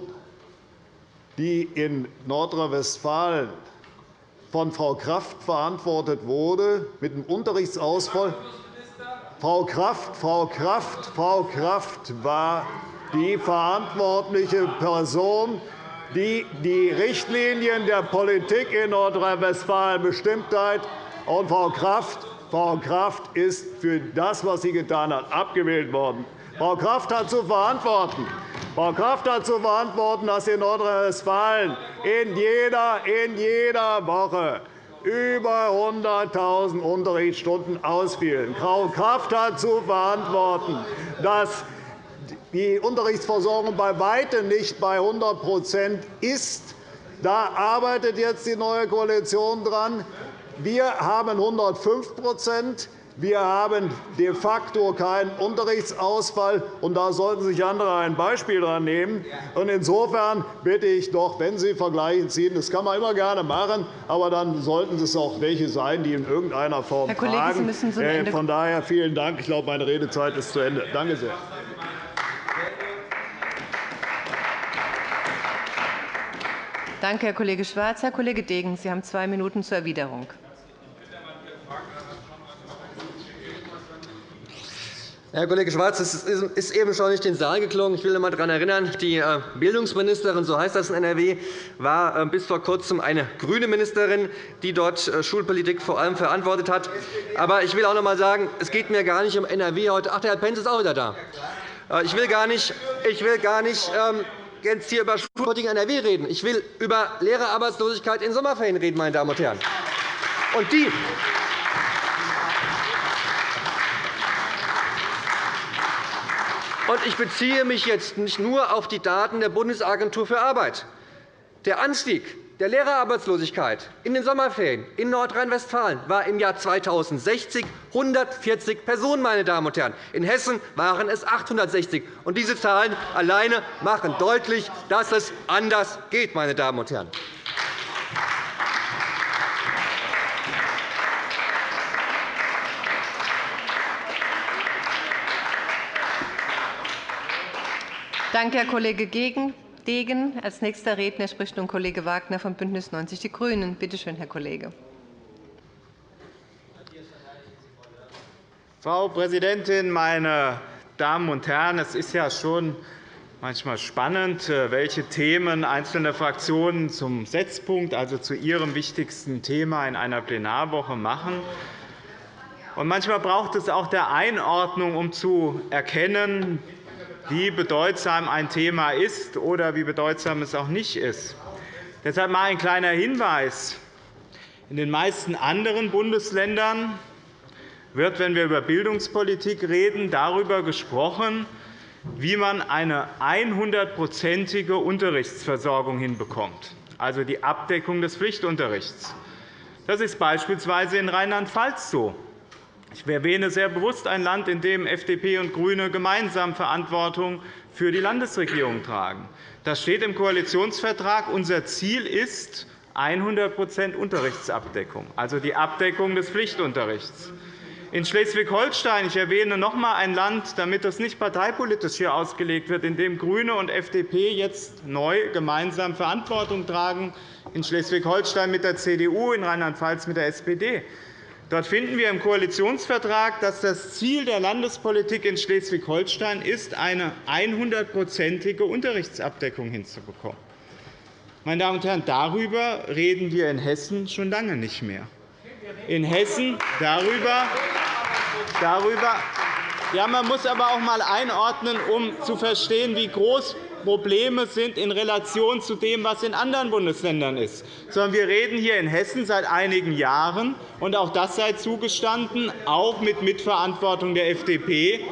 die in Nordrhein-Westfalen von Frau Kraft verantwortet wurde, mit dem Unterrichtsausfall. Frau Kraft, Frau Kraft, Frau Kraft war die verantwortliche Person, die die Richtlinien der Politik in Nordrhein-Westfalen bestimmt hat. Und Frau Kraft, Frau Kraft ist für das, was sie getan hat, abgewählt worden. Frau Kraft hat zu verantworten, Frau Kraft hat zu verantworten, dass in Nordrhein-Westfalen in jeder, in jeder Woche über 100.000 Unterrichtsstunden ausfielen. Frau Kraft hat zu verantworten, dass die Unterrichtsversorgung bei weitem nicht bei 100% ist. Da arbeitet jetzt die neue Koalition dran. Wir haben 105 wir haben de facto keinen Unterrichtsausfall, und da sollten sich andere ein Beispiel daran nehmen. Insofern bitte ich doch, wenn Sie Vergleiche ziehen, das kann man immer gerne machen, aber dann sollten es auch welche sein, die in irgendeiner Form Herr Kollege, fragen. Sie müssen zum Ende Von daher vielen Dank. Ich glaube, meine Redezeit ist zu Ende. Danke sehr. Danke, Herr Kollege Schwarz. Herr Kollege Degen, Sie haben zwei Minuten zur Erwiderung. Herr Kollege Schwarz, es ist eben schon nicht in den Saal geklungen. Ich will noch einmal daran erinnern, die äh, Bildungsministerin, so heißt das in NRW, war äh, bis vor Kurzem eine grüne Ministerin, die dort äh, Schulpolitik vor allem verantwortet hat. Aber ich will auch noch einmal sagen, es geht mir gar nicht um NRW heute. Ach, der Herr Pentz ist auch wieder da. Ich will gar nicht, ich will gar nicht ähm, jetzt hier über Schulpolitik in NRW reden. Ich will über Lehrerarbeitslosigkeit in Sommerferien reden, meine Damen und Herren. Und die, ich beziehe mich jetzt nicht nur auf die Daten der Bundesagentur für Arbeit. Der Anstieg der Lehrerarbeitslosigkeit in den Sommerferien in Nordrhein-Westfalen war im Jahr 2060 140 Personen. Meine Damen und Herren. In Hessen waren es 860. Und diese Zahlen alleine machen deutlich, dass es anders geht. Meine Damen und Herren. Danke, Herr Kollege Degen. Als nächster Redner spricht nun Kollege Wagner von BÜNDNIS 90 die GRÜNEN. Bitte schön, Herr Kollege. Frau Präsidentin, meine Damen und Herren! Es ist ja schon manchmal spannend, äh, welche Themen einzelne Fraktionen zum Setzpunkt, also zu ihrem wichtigsten Thema in einer Plenarwoche machen. manchmal braucht es auch der Einordnung, um zu erkennen, wie bedeutsam ein Thema ist oder wie bedeutsam es auch nicht ist. Deshalb mal ein kleiner Hinweis. In den meisten anderen Bundesländern wird, wenn wir über Bildungspolitik reden, darüber gesprochen, wie man eine 100-prozentige Unterrichtsversorgung hinbekommt, also die Abdeckung des Pflichtunterrichts. Das ist beispielsweise in Rheinland-Pfalz so. Ich erwähne sehr bewusst ein Land, in dem FDP und GRÜNE gemeinsam Verantwortung für die Landesregierung tragen. Das steht im Koalitionsvertrag. Unser Ziel ist 100% Unterrichtsabdeckung, also die Abdeckung des Pflichtunterrichts. In Schleswig-Holstein, ich erwähne noch einmal ein Land, damit das nicht parteipolitisch hier ausgelegt wird, in dem GRÜNE und FDP jetzt neu gemeinsam Verantwortung tragen, in Schleswig-Holstein mit der CDU, in Rheinland-Pfalz mit der SPD. Dort finden wir im Koalitionsvertrag, dass das Ziel der Landespolitik in Schleswig-Holstein ist, eine 100-prozentige Unterrichtsabdeckung hinzubekommen. Meine Damen und Herren, darüber reden wir in Hessen schon lange nicht mehr. In Hessen darüber, darüber ja, man muss aber auch einmal einordnen, um zu verstehen, wie groß Probleme sind in Relation zu dem, was in anderen Bundesländern ist. Sondern wir reden hier in Hessen seit einigen Jahren, und auch das sei zugestanden, auch mit Mitverantwortung der FDP,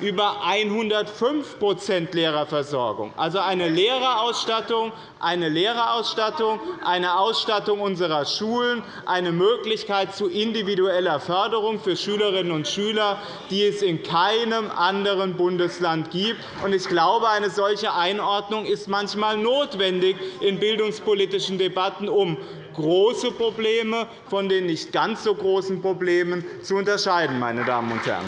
über 105% Lehrerversorgung, also eine Lehrerausstattung, eine Lehrerausstattung, eine Ausstattung unserer Schulen, eine Möglichkeit zu individueller Förderung für Schülerinnen und Schüler, die es in keinem anderen Bundesland gibt. Ich glaube, eine solche Einordnung ist manchmal notwendig in bildungspolitischen Debatten, um große Probleme von den nicht ganz so großen Problemen zu unterscheiden. Meine Damen und Herren.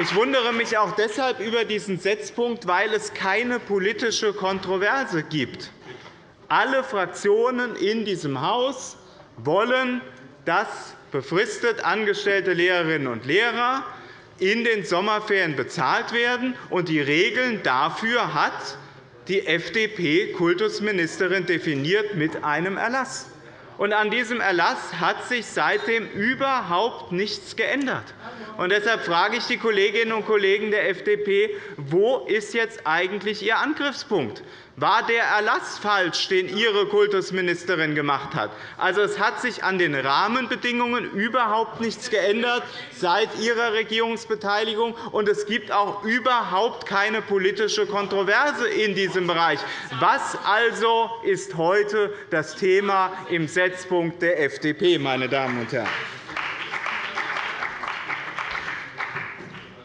Ich wundere mich auch deshalb über diesen Setzpunkt, weil es keine politische Kontroverse gibt. Alle Fraktionen in diesem Haus wollen, dass befristet angestellte Lehrerinnen und Lehrer in den Sommerferien bezahlt werden. Und die Regeln dafür hat die FDP-Kultusministerin definiert mit einem Erlass. Und an diesem Erlass hat sich seitdem überhaupt nichts geändert. Und deshalb frage ich die Kolleginnen und Kollegen der FDP, wo ist jetzt eigentlich Ihr Angriffspunkt? War der Erlass falsch, den Ihre Kultusministerin gemacht hat? Also, es hat sich an den Rahmenbedingungen überhaupt nichts geändert seit Ihrer Regierungsbeteiligung, und es gibt auch überhaupt keine politische Kontroverse in diesem Bereich. Was also ist heute das Thema im Setzpunkt der FDP, meine Damen und Herren?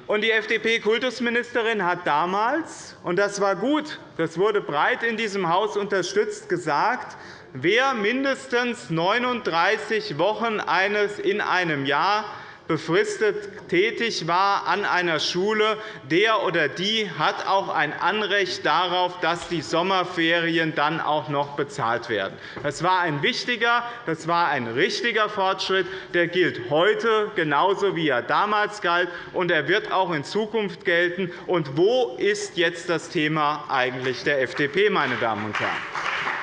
Und die FDP-Kultusministerin hat damals, und das war gut, das wurde breit in diesem Haus unterstützt, gesagt, wer mindestens 39 Wochen eines in einem Jahr befristet tätig war an einer Schule, der oder die hat auch ein Anrecht darauf, dass die Sommerferien dann auch noch bezahlt werden. Das war ein wichtiger, das war ein richtiger Fortschritt. Der gilt heute genauso, wie er damals galt, und er wird auch in Zukunft gelten. Und wo ist jetzt das Thema eigentlich der FDP, meine Damen und Herren?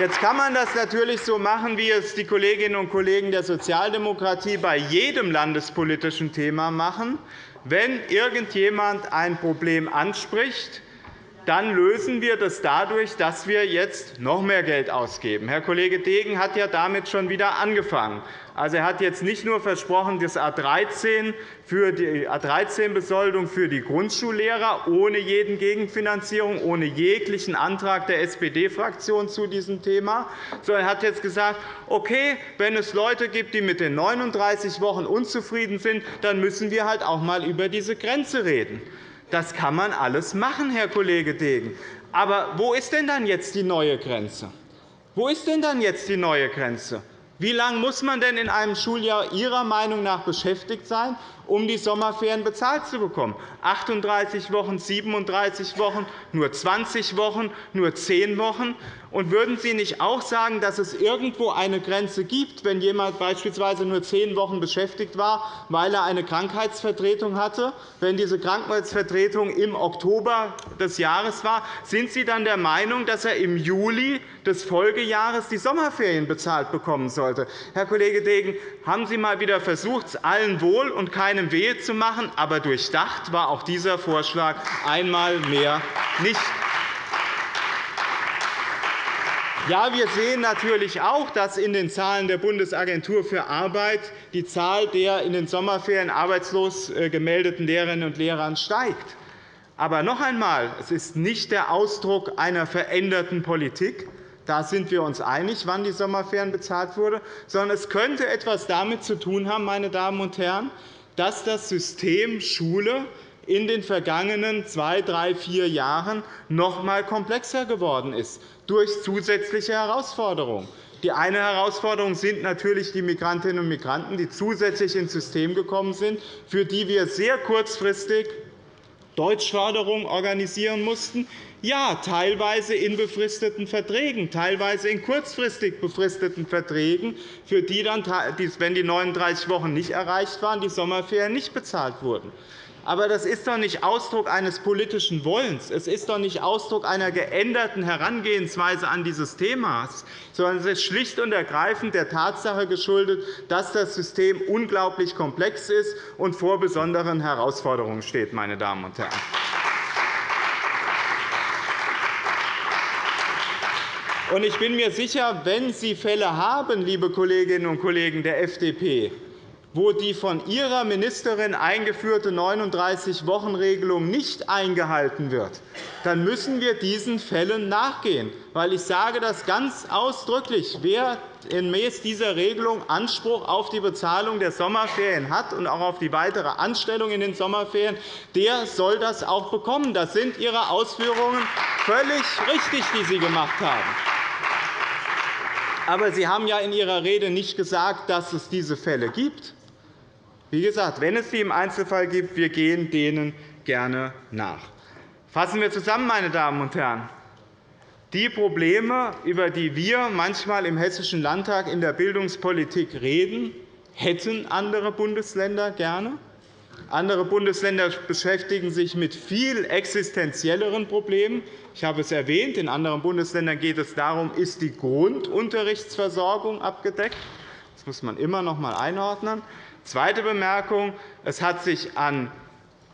Jetzt kann man das natürlich so machen, wie es die Kolleginnen und Kollegen der Sozialdemokratie bei jedem landespolitischen Thema machen. Wenn irgendjemand ein Problem anspricht, dann lösen wir das dadurch, dass wir jetzt noch mehr Geld ausgeben. Herr Kollege Degen hat ja damit schon wieder angefangen. Also, er hat jetzt nicht nur versprochen, das A 13 für die A13-Besoldung für die Grundschullehrer ohne jeden Gegenfinanzierung, ohne jeglichen Antrag der SPD-Fraktion zu diesem Thema, sondern er hat jetzt gesagt, okay, wenn es Leute gibt, die mit den 39 Wochen unzufrieden sind, dann müssen wir halt auch einmal über diese Grenze reden. Das kann man alles machen, Herr Kollege Degen. Aber wo ist denn dann jetzt die neue Grenze? Wo ist denn dann jetzt die neue Grenze? Wie lange muss man denn in einem Schuljahr Ihrer Meinung nach beschäftigt sein, um die Sommerferien bezahlt zu bekommen? 38 Wochen, 37 Wochen, nur 20 Wochen, nur 10 Wochen? Und würden Sie nicht auch sagen, dass es irgendwo eine Grenze gibt, wenn jemand beispielsweise nur zehn Wochen beschäftigt war, weil er eine Krankheitsvertretung hatte? Wenn diese Krankheitsvertretung im Oktober des Jahres war, sind Sie dann der Meinung, dass er im Juli des Folgejahres die Sommerferien bezahlt bekommen sollte? Herr Kollege Degen, haben Sie einmal wieder versucht, allen wohl und keinem wehe zu machen, aber durchdacht war auch dieser Vorschlag einmal mehr nicht. Ja, wir sehen natürlich auch, dass in den Zahlen der Bundesagentur für Arbeit die Zahl der in den Sommerferien arbeitslos äh, gemeldeten Lehrerinnen und Lehrer steigt. Aber noch einmal, es ist nicht der Ausdruck einer veränderten Politik. Da sind wir uns einig, wann die Sommerferien bezahlt wurden, sondern es könnte etwas damit zu tun haben, meine Damen und Herren, dass das System Schule in den vergangenen zwei, drei, vier Jahren noch einmal komplexer geworden ist durch zusätzliche Herausforderungen. Die eine Herausforderung sind natürlich die Migrantinnen und Migranten, die zusätzlich ins System gekommen sind, für die wir sehr kurzfristig Deutschförderung organisieren mussten. Ja, teilweise in befristeten Verträgen, teilweise in kurzfristig befristeten Verträgen, für die dann, wenn die 39 Wochen nicht erreicht waren, die Sommerferien nicht bezahlt wurden. Aber das ist doch nicht Ausdruck eines politischen Wollens. Es ist doch nicht Ausdruck einer geänderten Herangehensweise an dieses Thema, sondern es ist schlicht und ergreifend der Tatsache geschuldet, dass das System unglaublich komplex ist und vor besonderen Herausforderungen steht. Meine Damen und Herren. Ich bin mir sicher, wenn Sie Fälle haben, liebe Kolleginnen und Kollegen der FDP, wo die von Ihrer Ministerin eingeführte 39-Wochen-Regelung nicht eingehalten wird, dann müssen wir diesen Fällen nachgehen. Weil ich sage das ganz ausdrücklich. Wer gemäß dieser Regelung Anspruch auf die Bezahlung der Sommerferien hat und auch auf die weitere Anstellung in den Sommerferien, der soll das auch bekommen. Das sind Ihre Ausführungen völlig richtig, die Sie gemacht haben. Aber Sie haben ja in Ihrer Rede nicht gesagt, dass es diese Fälle gibt. Wie gesagt, wenn es die im Einzelfall gibt, wir gehen denen gerne nach. Fassen wir zusammen, meine Damen und Herren. Die Probleme, über die wir manchmal im Hessischen Landtag in der Bildungspolitik reden, hätten andere Bundesländer gerne. Andere Bundesländer beschäftigen sich mit viel existenzielleren Problemen. Ich habe es erwähnt. In anderen Bundesländern geht es darum, ist die Grundunterrichtsversorgung abgedeckt. Das muss man immer noch einmal einordnen. Zweite Bemerkung. Es hat sich an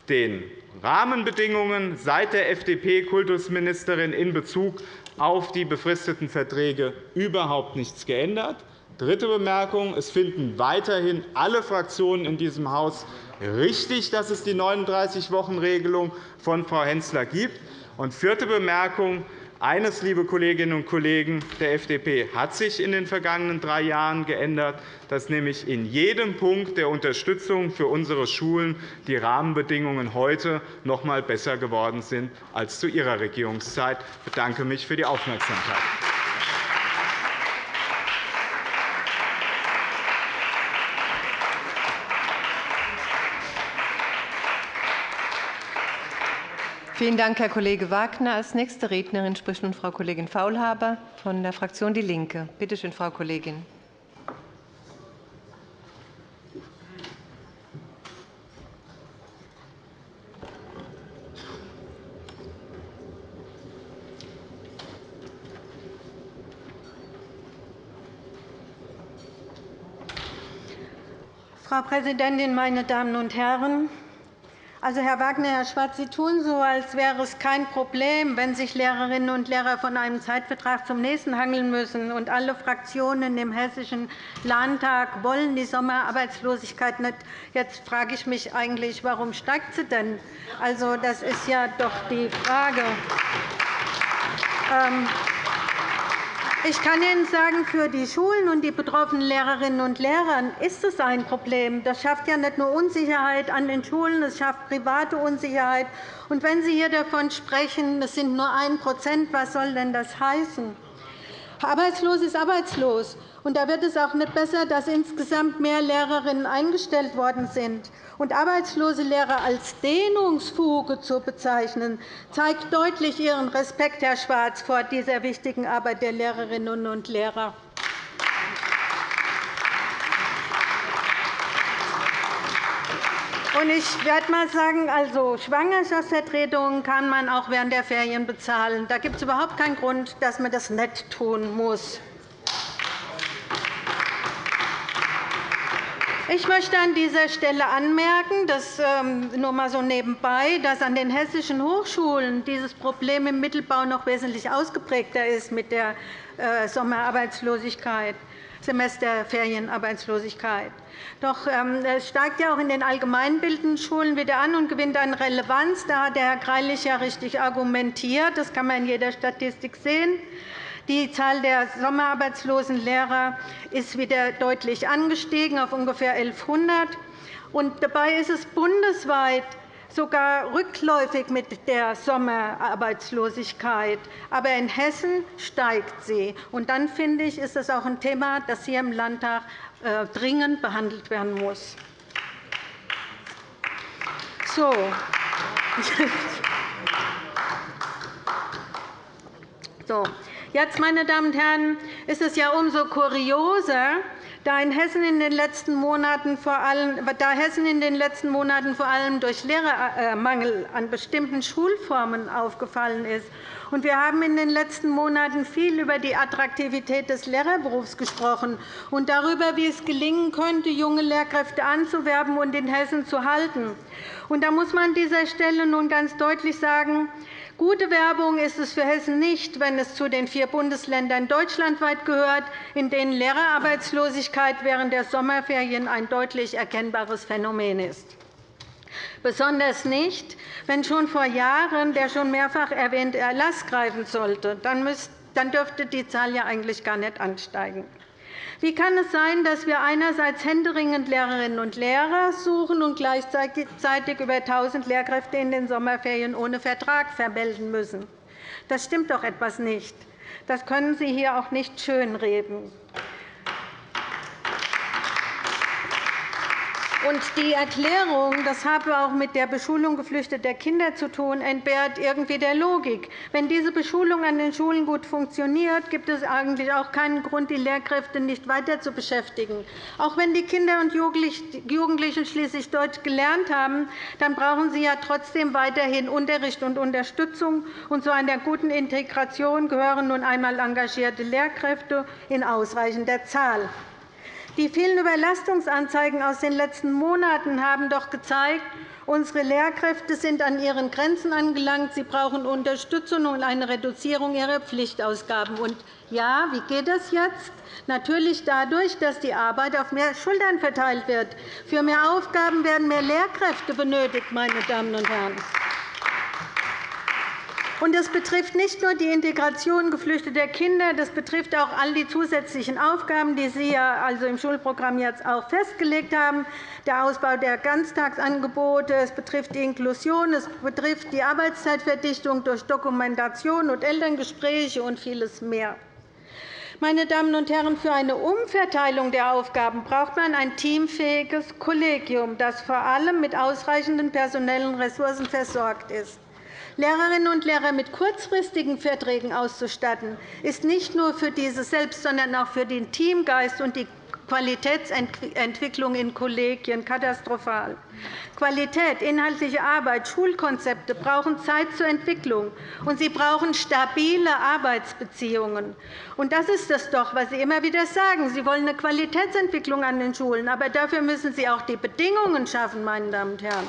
den Rahmenbedingungen seit der FDP-Kultusministerin in Bezug auf die befristeten Verträge überhaupt nichts geändert. Dritte Bemerkung. Es finden weiterhin alle Fraktionen in diesem Haus richtig, dass es die 39-Wochen-Regelung von Frau Hensler gibt. Und vierte Bemerkung. Eines, liebe Kolleginnen und Kollegen der FDP, hat sich in den vergangenen drei Jahren geändert, dass nämlich in jedem Punkt der Unterstützung für unsere Schulen die Rahmenbedingungen heute noch einmal besser geworden sind als zu Ihrer Regierungszeit. Ich bedanke mich für die Aufmerksamkeit. Vielen Dank, Herr Kollege Wagner. Als nächste Rednerin spricht nun Frau Kollegin Faulhaber von der Fraktion DIE LINKE. Bitte schön, Frau Kollegin. Frau Präsidentin, meine Damen und Herren! Also, Herr Wagner, Herr Schwarz, Sie tun so, als wäre es kein Problem, wenn sich Lehrerinnen und Lehrer von einem Zeitvertrag zum nächsten hangeln müssen. Und alle Fraktionen im Hessischen Landtag wollen die Sommerarbeitslosigkeit nicht. Jetzt frage ich mich eigentlich, warum steigt sie denn? Also, das ist ja doch die Frage. Ähm, ich kann Ihnen sagen, für die Schulen und die betroffenen Lehrerinnen und Lehrer ist es ein Problem. Das schafft ja nicht nur Unsicherheit an den Schulen, es schafft private Unsicherheit. Und wenn Sie hier davon sprechen, es sind nur 1% was soll denn das heißen? Arbeitslos ist arbeitslos. Und da wird es auch nicht besser, dass insgesamt mehr Lehrerinnen eingestellt worden sind. Und arbeitslose Lehrer als Dehnungsfuge zu bezeichnen, zeigt deutlich Ihren Respekt, Herr Schwarz, vor dieser wichtigen Arbeit der Lehrerinnen und Lehrer. Ich werde einmal sagen, also Schwangerschaftsvertretungen kann man auch während der Ferien bezahlen. Da gibt es überhaupt keinen Grund, dass man das nicht tun muss. Ich möchte an dieser Stelle anmerken, dass, ähm, nur einmal so nebenbei, dass an den hessischen Hochschulen dieses Problem im Mittelbau noch wesentlich ausgeprägter ist mit der äh, Sommerarbeitslosigkeit, Semesterferienarbeitslosigkeit. Doch ähm, es steigt ja auch in den allgemeinbildenden Schulen wieder an und gewinnt an Relevanz. Da hat Herr Greilich ja richtig argumentiert. Das kann man in jeder Statistik sehen. Die Zahl der sommerarbeitslosen Lehrer ist wieder deutlich angestiegen auf ungefähr 1.100. Dabei ist es bundesweit sogar rückläufig mit der Sommerarbeitslosigkeit. Aber in Hessen steigt sie. Und dann finde ich, ist das auch ein Thema, das hier im Landtag äh, dringend behandelt werden muss. So. [LAUGHS] So. Jetzt, meine Damen und Herren, ist es ja umso kurioser, da, Hessen in den letzten Monaten vor allem, da Hessen in den letzten Monaten vor allem durch Lehrermangel an bestimmten Schulformen aufgefallen ist. Und wir haben in den letzten Monaten viel über die Attraktivität des Lehrerberufs gesprochen und darüber, wie es gelingen könnte, junge Lehrkräfte anzuwerben und in Hessen zu halten. Und da muss man an dieser Stelle nun ganz deutlich sagen, Gute Werbung ist es für Hessen nicht, wenn es zu den vier Bundesländern deutschlandweit gehört, in denen Lehrerarbeitslosigkeit während der Sommerferien ein deutlich erkennbares Phänomen ist. Besonders nicht, wenn schon vor Jahren der schon mehrfach erwähnte Erlass greifen sollte. Dann dürfte die Zahl ja eigentlich gar nicht ansteigen. Wie kann es sein, dass wir einerseits händeringend Lehrerinnen und Lehrer suchen und gleichzeitig über 1.000 Lehrkräfte in den Sommerferien ohne Vertrag vermelden müssen? Das stimmt doch etwas nicht. Das können Sie hier auch nicht schönreden. Und die Erklärung, das habe auch mit der Beschulung geflüchteter Kinder zu tun, entbehrt irgendwie der Logik. Wenn diese Beschulung an den Schulen gut funktioniert, gibt es eigentlich auch keinen Grund, die Lehrkräfte nicht weiter zu beschäftigen. Auch wenn die Kinder und Jugendlichen schließlich Deutsch gelernt haben, dann brauchen sie ja trotzdem weiterhin Unterricht und Unterstützung. Und zu einer guten Integration gehören nun einmal engagierte Lehrkräfte in ausreichender Zahl. Die vielen Überlastungsanzeigen aus den letzten Monaten haben doch gezeigt, unsere Lehrkräfte sind an ihren Grenzen angelangt. Sie brauchen Unterstützung und eine Reduzierung ihrer Pflichtausgaben. Und ja, wie geht das jetzt? Natürlich dadurch, dass die Arbeit auf mehr Schultern verteilt wird. Für mehr Aufgaben werden mehr Lehrkräfte benötigt, meine Damen und Herren. Und das betrifft nicht nur die Integration geflüchteter Kinder, das betrifft auch all die zusätzlichen Aufgaben, die Sie ja also im Schulprogramm jetzt auch festgelegt haben, der Ausbau der Ganztagsangebote, es betrifft die Inklusion, es betrifft die Arbeitszeitverdichtung durch Dokumentation und Elterngespräche und vieles mehr. Meine Damen und Herren, für eine Umverteilung der Aufgaben braucht man ein teamfähiges Kollegium, das vor allem mit ausreichenden personellen Ressourcen versorgt ist. Lehrerinnen und Lehrer mit kurzfristigen Verträgen auszustatten, ist nicht nur für diese selbst, sondern auch für den Teamgeist und die Qualitätsentwicklung in Kollegien katastrophal. Qualität, inhaltliche Arbeit, Schulkonzepte brauchen Zeit zur Entwicklung, und sie brauchen stabile Arbeitsbeziehungen. Und das ist es doch, was Sie immer wieder sagen. Sie wollen eine Qualitätsentwicklung an den Schulen, aber dafür müssen Sie auch die Bedingungen schaffen, meine Damen und Herren.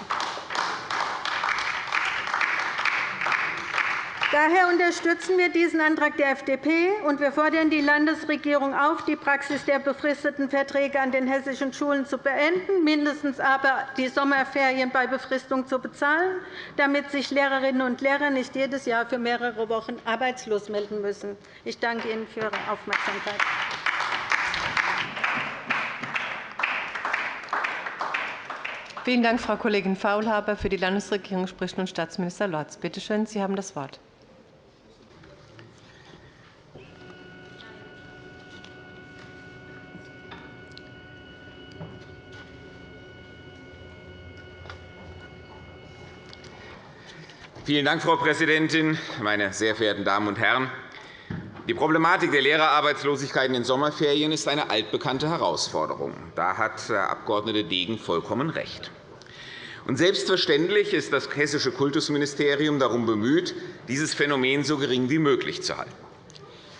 Daher unterstützen wir diesen Antrag der FDP, und wir fordern die Landesregierung auf, die Praxis der befristeten Verträge an den hessischen Schulen zu beenden, mindestens aber die Sommerferien bei Befristung zu bezahlen, damit sich Lehrerinnen und Lehrer nicht jedes Jahr für mehrere Wochen arbeitslos melden müssen. Ich danke Ihnen für Ihre Aufmerksamkeit. Vielen Dank, Frau Kollegin Faulhaber. Für die Landesregierung spricht nun Staatsminister Lorz. Bitte schön, Sie haben das Wort. Vielen Dank, Frau Präsidentin, meine sehr verehrten Damen und Herren! Die Problematik der Lehrerarbeitslosigkeit in den Sommerferien ist eine altbekannte Herausforderung. Da hat Herr Abg. Degen vollkommen recht. Und selbstverständlich ist das Hessische Kultusministerium darum bemüht, dieses Phänomen so gering wie möglich zu halten.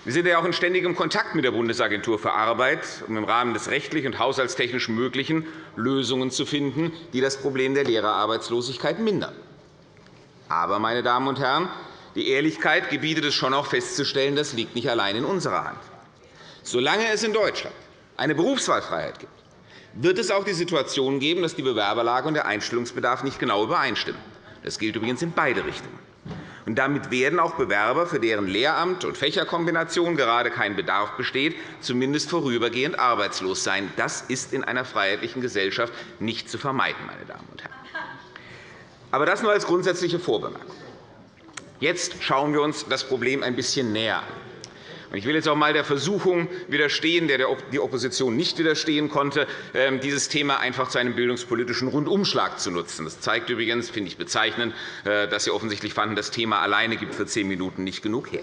Wir sind ja auch in ständigem Kontakt mit der Bundesagentur für Arbeit, um im Rahmen des rechtlich und haushaltstechnisch Möglichen Lösungen zu finden, die das Problem der Lehrerarbeitslosigkeit mindern. Aber, meine Damen und Herren, die Ehrlichkeit gebietet es schon auch festzustellen, das liegt nicht allein in unserer Hand. Solange es in Deutschland eine Berufswahlfreiheit gibt, wird es auch die Situation geben, dass die Bewerberlage und der Einstellungsbedarf nicht genau übereinstimmen. Das gilt übrigens in beide Richtungen. Und damit werden auch Bewerber, für deren Lehramt und Fächerkombination gerade kein Bedarf besteht, zumindest vorübergehend arbeitslos sein. Das ist in einer freiheitlichen Gesellschaft nicht zu vermeiden. Meine Damen und Herren. Aber das nur als grundsätzliche Vorbemerkung. Jetzt schauen wir uns das Problem ein bisschen näher an. Ich will jetzt auch einmal der Versuchung widerstehen, der die Opposition nicht widerstehen konnte, ähm, dieses Thema einfach zu einem bildungspolitischen Rundumschlag zu nutzen. Das zeigt übrigens, finde ich bezeichnend, äh, dass Sie offensichtlich fanden, das Thema alleine gibt für zehn Minuten nicht genug her.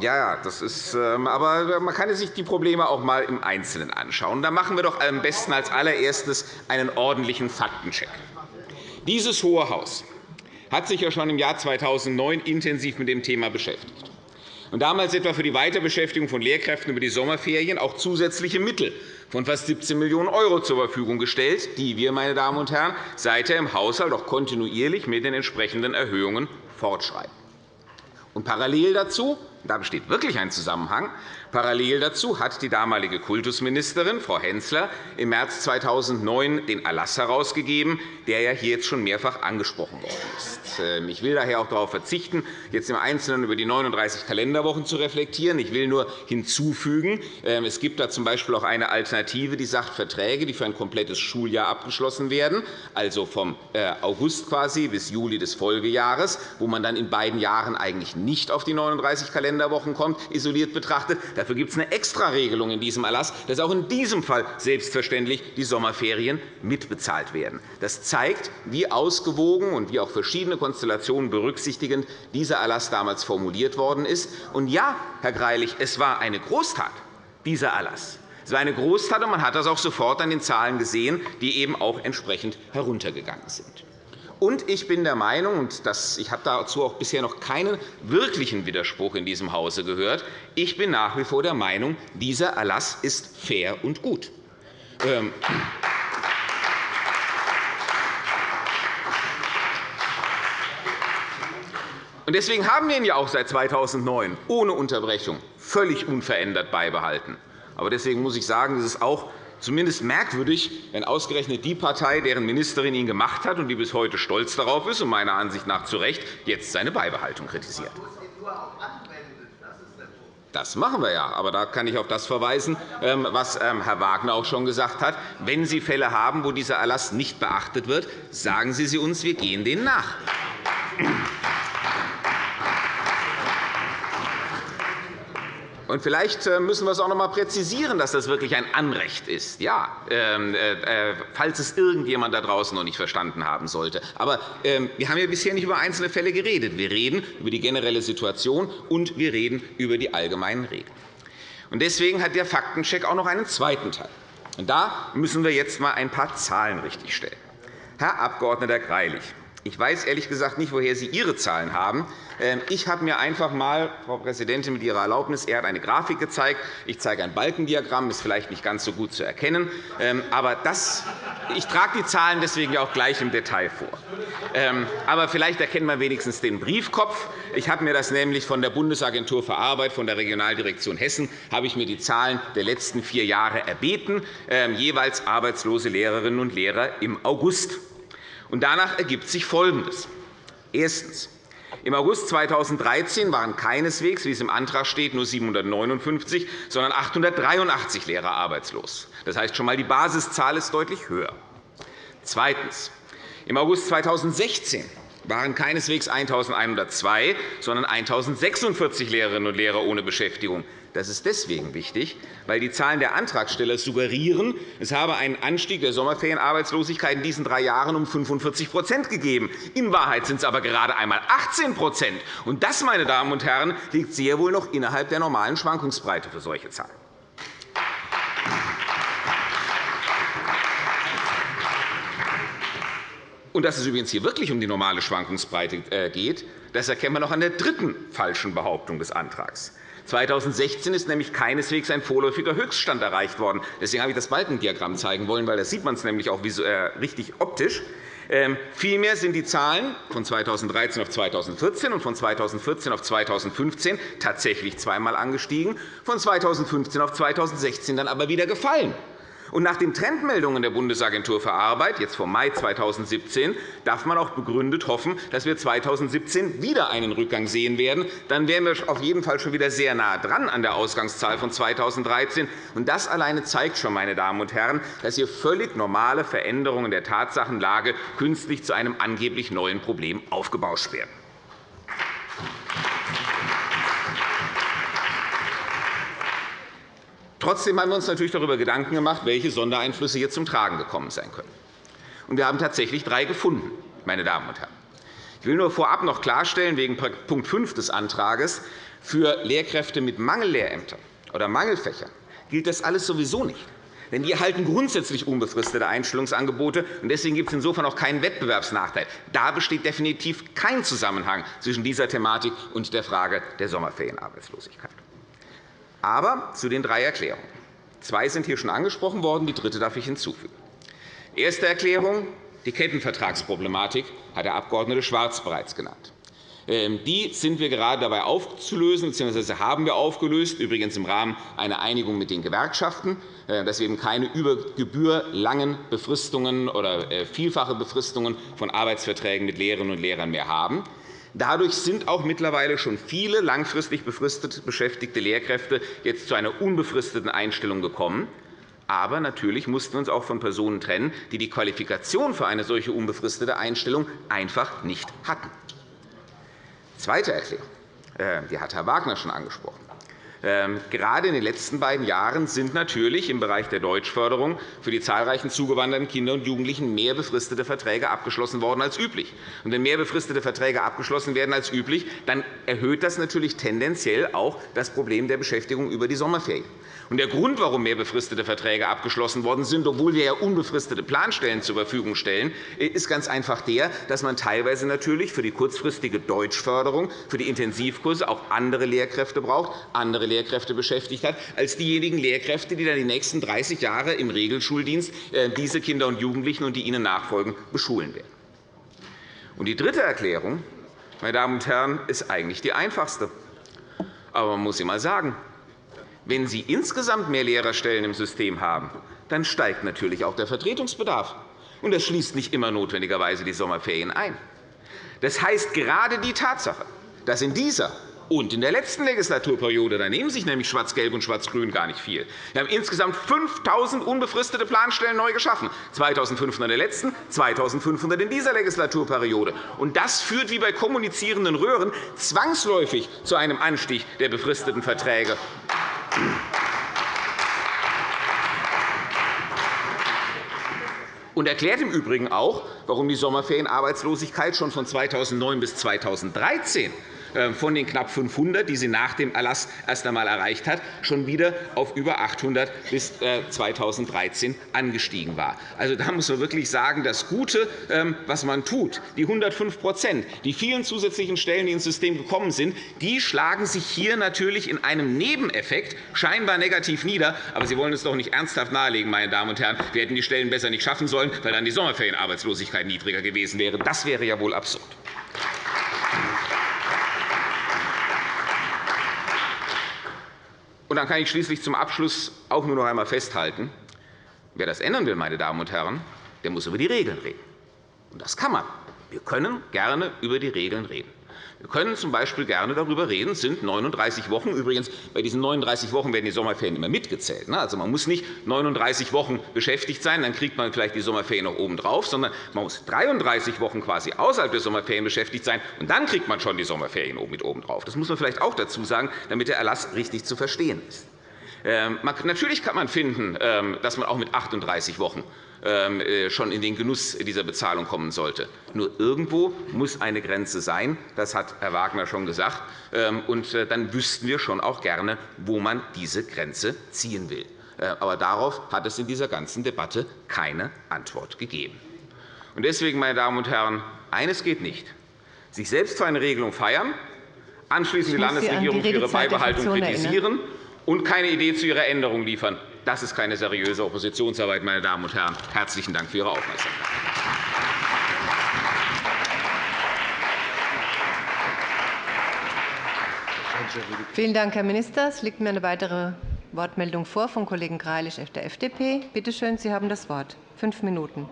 Ja, das ist, ähm, aber man kann sich die Probleme auch einmal im Einzelnen anschauen. Da machen wir doch am besten als allererstes einen ordentlichen Faktencheck. Dieses Hohe Haus hat sich ja schon im Jahr 2009 intensiv mit dem Thema beschäftigt. und damals etwa für die Weiterbeschäftigung von Lehrkräften über die Sommerferien auch zusätzliche Mittel von fast 17 Millionen € zur Verfügung gestellt, die wir, meine Damen und Herren, seither im Haushalt auch kontinuierlich mit den entsprechenden Erhöhungen fortschreiben. Und parallel dazu, da besteht wirklich ein Zusammenhang, Parallel dazu hat die damalige Kultusministerin, Frau Hensler, im März 2009 den Erlass herausgegeben, der ja hier jetzt schon mehrfach angesprochen worden ist. Ähm, ich will daher auch darauf verzichten, jetzt im Einzelnen über die 39 Kalenderwochen zu reflektieren. Ich will nur hinzufügen, ähm, es gibt da z. B. auch eine Alternative, die sagt, Verträge, die für ein komplettes Schuljahr abgeschlossen werden, also vom äh, August quasi bis Juli des Folgejahres, wo man dann in beiden Jahren eigentlich nicht auf die 39 Kalenderwochen kommt, isoliert betrachtet, Dafür gibt es eine Extraregelung in diesem Erlass, dass auch in diesem Fall selbstverständlich die Sommerferien mitbezahlt werden. Das zeigt, wie ausgewogen und wie auch verschiedene Konstellationen berücksichtigend dieser Erlass damals formuliert worden ist. Und ja, Herr Greilich, es war eine Großtat, dieser Erlass. Es war eine Großtat, und man hat das auch sofort an den Zahlen gesehen, die eben auch entsprechend heruntergegangen sind. Und ich bin der Meinung, und ich habe dazu auch bisher noch keinen wirklichen Widerspruch in diesem Hause gehört, ich bin nach wie vor der Meinung, dieser Erlass ist fair und gut. Ähm, Deswegen haben wir ihn ja auch seit 2009 ohne Unterbrechung völlig unverändert beibehalten. Aber deswegen muss ich sagen, es ist auch zumindest merkwürdig, wenn ausgerechnet die Partei, deren Ministerin ihn gemacht hat und die bis heute stolz darauf ist und meiner Ansicht nach zu Recht, jetzt seine Beibehaltung kritisiert. Das machen wir ja. Aber da kann ich auf das verweisen, ähm, was ähm, Herr Wagner auch schon gesagt hat. Wenn Sie Fälle haben, wo dieser Erlass nicht beachtet wird, sagen Sie sie uns, wir gehen denen nach. Und vielleicht äh, müssen wir es auch noch einmal präzisieren, dass das wirklich ein Anrecht ist, ja, ähm, äh, äh, falls es irgendjemand da draußen noch nicht verstanden haben sollte. Aber ähm, wir haben ja bisher nicht über einzelne Fälle geredet. Wir reden über die generelle Situation, und wir reden über die allgemeinen Regeln. Deswegen hat der Faktencheck auch noch einen zweiten Teil. Da müssen wir jetzt einmal ein paar Zahlen richtigstellen. Herr Abg. Greilich, ich weiß ehrlich gesagt nicht, woher Sie Ihre Zahlen haben. Ähm, ich habe mir einfach einmal, Frau Präsidentin, mit Ihrer Erlaubnis, er hat eine Grafik gezeigt. Ich zeige ein Balkendiagramm, ist vielleicht nicht ganz so gut zu erkennen. Ähm, aber das, ich trage die Zahlen deswegen auch gleich im Detail vor. Ähm, aber vielleicht erkennt man wenigstens den Briefkopf. Ich habe mir das nämlich von der Bundesagentur für Arbeit, von der Regionaldirektion Hessen, habe ich mir die Zahlen der letzten vier Jahre erbeten, jeweils arbeitslose Lehrerinnen und Lehrer im August. Und danach ergibt sich Folgendes. Erstens. Im August 2013 waren keineswegs, wie es im Antrag steht, nur 759, sondern 883 Lehrer arbeitslos. Das heißt schon einmal, die Basiszahl ist deutlich höher. Zweitens. Im August 2016 waren keineswegs 1.102, sondern 1.046 Lehrerinnen und Lehrer ohne Beschäftigung. Das ist deswegen wichtig, weil die Zahlen der Antragsteller suggerieren, es habe einen Anstieg der Sommerferienarbeitslosigkeit in diesen drei Jahren um 45% gegeben. In Wahrheit sind es aber gerade einmal 18 Und Das, meine Damen und Herren, liegt sehr wohl noch innerhalb der normalen Schwankungsbreite für solche Zahlen. Und dass es übrigens hier wirklich um die normale Schwankungsbreite äh, geht, das erkennen wir noch an der dritten falschen Behauptung des Antrags. 2016 ist nämlich keineswegs ein vorläufiger Höchststand erreicht worden. Deswegen habe ich das Balkendiagramm zeigen wollen, weil da sieht man es nämlich auch äh, richtig optisch. Ähm, vielmehr sind die Zahlen von 2013 auf 2014 und von 2014 auf 2015 tatsächlich zweimal angestiegen, von 2015 auf 2016 dann aber wieder gefallen. Und nach den Trendmeldungen der Bundesagentur für Arbeit, jetzt vom Mai 2017, darf man auch begründet hoffen, dass wir 2017 wieder einen Rückgang sehen werden. Dann wären wir auf jeden Fall schon wieder sehr nah dran an der Ausgangszahl von 2013. Und das alleine zeigt schon, meine Damen und Herren, dass hier völlig normale Veränderungen der Tatsachenlage künstlich zu einem angeblich neuen Problem aufgebauscht werden. Trotzdem haben wir uns natürlich darüber Gedanken gemacht, welche Sondereinflüsse hier zum Tragen gekommen sein können. wir haben tatsächlich drei gefunden, meine Damen und Herren. Ich will nur vorab noch klarstellen, wegen Punkt 5 des Antrags, für Lehrkräfte mit Mangellehrämtern oder Mangelfächern gilt das alles sowieso nicht. Denn die erhalten grundsätzlich unbefristete Einstellungsangebote. Deswegen gibt es insofern auch keinen Wettbewerbsnachteil. Da besteht definitiv kein Zusammenhang zwischen dieser Thematik und der Frage der Sommerferienarbeitslosigkeit. Aber zu den drei Erklärungen. Zwei sind hier schon angesprochen worden, die dritte darf ich hinzufügen. Erste Erklärung. Die Kettenvertragsproblematik hat der Abg. Schwarz bereits genannt. Ähm, die sind wir gerade dabei aufzulösen, bzw. haben wir aufgelöst, übrigens im Rahmen einer Einigung mit den Gewerkschaften, äh, dass wir eben keine über Gebühr langen Befristungen oder äh, vielfache Befristungen von Arbeitsverträgen mit Lehrerinnen und Lehrern mehr haben. Dadurch sind auch mittlerweile schon viele langfristig befristet beschäftigte Lehrkräfte jetzt zu einer unbefristeten Einstellung gekommen. Aber natürlich mussten wir uns auch von Personen trennen, die die Qualifikation für eine solche unbefristete Einstellung einfach nicht hatten. Zweite Erklärung. Äh, die hat Herr Wagner schon angesprochen. Ähm, gerade in den letzten beiden Jahren sind natürlich im Bereich der Deutschförderung für die zahlreichen zugewanderten Kinder und Jugendlichen mehr befristete Verträge abgeschlossen worden als üblich. Und wenn mehr befristete Verträge abgeschlossen werden als üblich, dann erhöht das natürlich tendenziell auch das Problem der Beschäftigung über die Sommerferien. Der Grund, warum mehr befristete Verträge abgeschlossen worden sind, obwohl wir ja unbefristete Planstellen zur Verfügung stellen, ist ganz einfach der, dass man teilweise natürlich für die kurzfristige Deutschförderung, für die Intensivkurse auch andere Lehrkräfte braucht, andere Lehrkräfte beschäftigt hat, als diejenigen Lehrkräfte, die dann die nächsten 30 Jahre im Regelschuldienst äh, diese Kinder und Jugendlichen und die ihnen nachfolgen beschulen werden. Und die dritte Erklärung, meine Damen und Herren, ist eigentlich die einfachste. Aber man muss sie einmal sagen, wenn Sie insgesamt mehr Lehrerstellen im System haben, dann steigt natürlich auch der Vertretungsbedarf. Und das schließt nicht immer notwendigerweise die Sommerferien ein. Das heißt, gerade die Tatsache, dass in dieser und in der letzten Legislaturperiode, da nehmen sich nämlich Schwarz-Gelb und Schwarz-Grün gar nicht viel. Wir haben insgesamt 5.000 unbefristete Planstellen neu geschaffen, 2.500 in der letzten, 2.500 in dieser Legislaturperiode. Und das führt wie bei kommunizierenden Röhren zwangsläufig zu einem Anstieg der befristeten Verträge. Und erklärt im Übrigen auch, warum die Sommerferienarbeitslosigkeit schon von 2009 bis 2013 äh, von den knapp 500, die sie nach dem Erlass erst einmal erreicht hat, schon wieder auf über 800 bis 2013 äh, angestiegen war. Also, da muss man wirklich sagen, das Gute, ähm, was man tut, die 105% die vielen zusätzlichen Stellen, die ins System gekommen sind, die schlagen sich hier natürlich in einem Nebeneffekt scheinbar negativ nieder. Aber Sie wollen es doch nicht ernsthaft nahelegen, meine Damen und Herren. Wir hätten die Stellen besser nicht schaffen sollen, weil dann die Sommerferienarbeitslosigkeit niedriger gewesen wäre. Das wäre ja wohl absurd. Und dann kann ich schließlich zum Abschluss auch nur noch einmal festhalten, wer das ändern will, meine Damen und Herren, der muss über die Regeln reden. Und das kann man. Wir können gerne über die Regeln reden. Wir können z.B. gerne darüber reden, sind 39 Wochen. Übrigens, bei diesen 39 Wochen werden die Sommerferien immer mitgezählt. Ne? Also, man muss nicht 39 Wochen beschäftigt sein, dann kriegt man vielleicht die Sommerferien noch obendrauf, sondern man muss 33 Wochen quasi außerhalb der Sommerferien beschäftigt sein, und dann kriegt man schon die Sommerferien mit obendrauf. Das muss man vielleicht auch dazu sagen, damit der Erlass richtig zu verstehen ist. Ähm, natürlich kann man finden, ähm, dass man auch mit 38 Wochen schon in den Genuss dieser Bezahlung kommen sollte. Nur irgendwo muss eine Grenze sein. Das hat Herr Wagner schon gesagt. Und äh, dann wüssten wir schon auch gerne, wo man diese Grenze ziehen will. Äh, aber darauf hat es in dieser ganzen Debatte keine Antwort gegeben. Deswegen, meine Damen und Herren, eines geht nicht. Sich selbst für eine Regelung feiern, anschließend die Landesregierung für ihre Beibehaltung kritisieren und keine Idee zu ihrer Änderung liefern. Das ist keine seriöse Oppositionsarbeit, meine Damen und Herren. Herzlichen Dank für Ihre Aufmerksamkeit. Vielen Dank, Herr Minister. Es liegt mir eine weitere Wortmeldung vor vom Kollegen Greilich der FDP. Bitte schön, Sie haben das Wort. Fünf Minuten.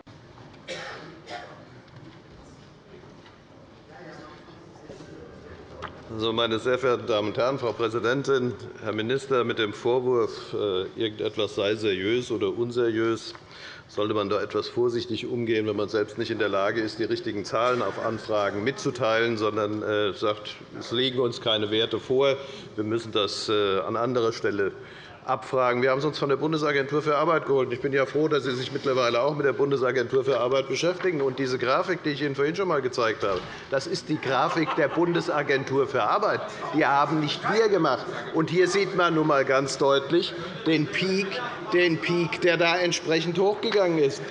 Also, meine sehr verehrten Damen und Herren, Frau Präsidentin, Herr Minister! Mit dem Vorwurf, äh, irgendetwas sei seriös oder unseriös, sollte man da etwas vorsichtig umgehen, wenn man selbst nicht in der Lage ist, die richtigen Zahlen auf Anfragen mitzuteilen, sondern äh, sagt, es liegen uns keine Werte vor, wir müssen das äh, an anderer Stelle abfragen. Wir haben es uns von der Bundesagentur für Arbeit geholt. Ich bin ja froh, dass Sie sich mittlerweile auch mit der Bundesagentur für Arbeit beschäftigen. Und diese Grafik, die ich Ihnen vorhin schon einmal gezeigt habe, das ist die Grafik der Bundesagentur für Arbeit. Die haben nicht wir gemacht. Und hier sieht man nun einmal ganz deutlich den Peak, den Peak, der da entsprechend hochgegangen ist.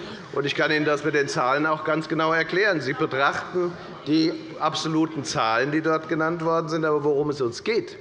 Ich kann Ihnen das mit den Zahlen auch ganz genau erklären. Sie betrachten die absoluten Zahlen, die dort genannt worden sind. Aber worum es uns geht,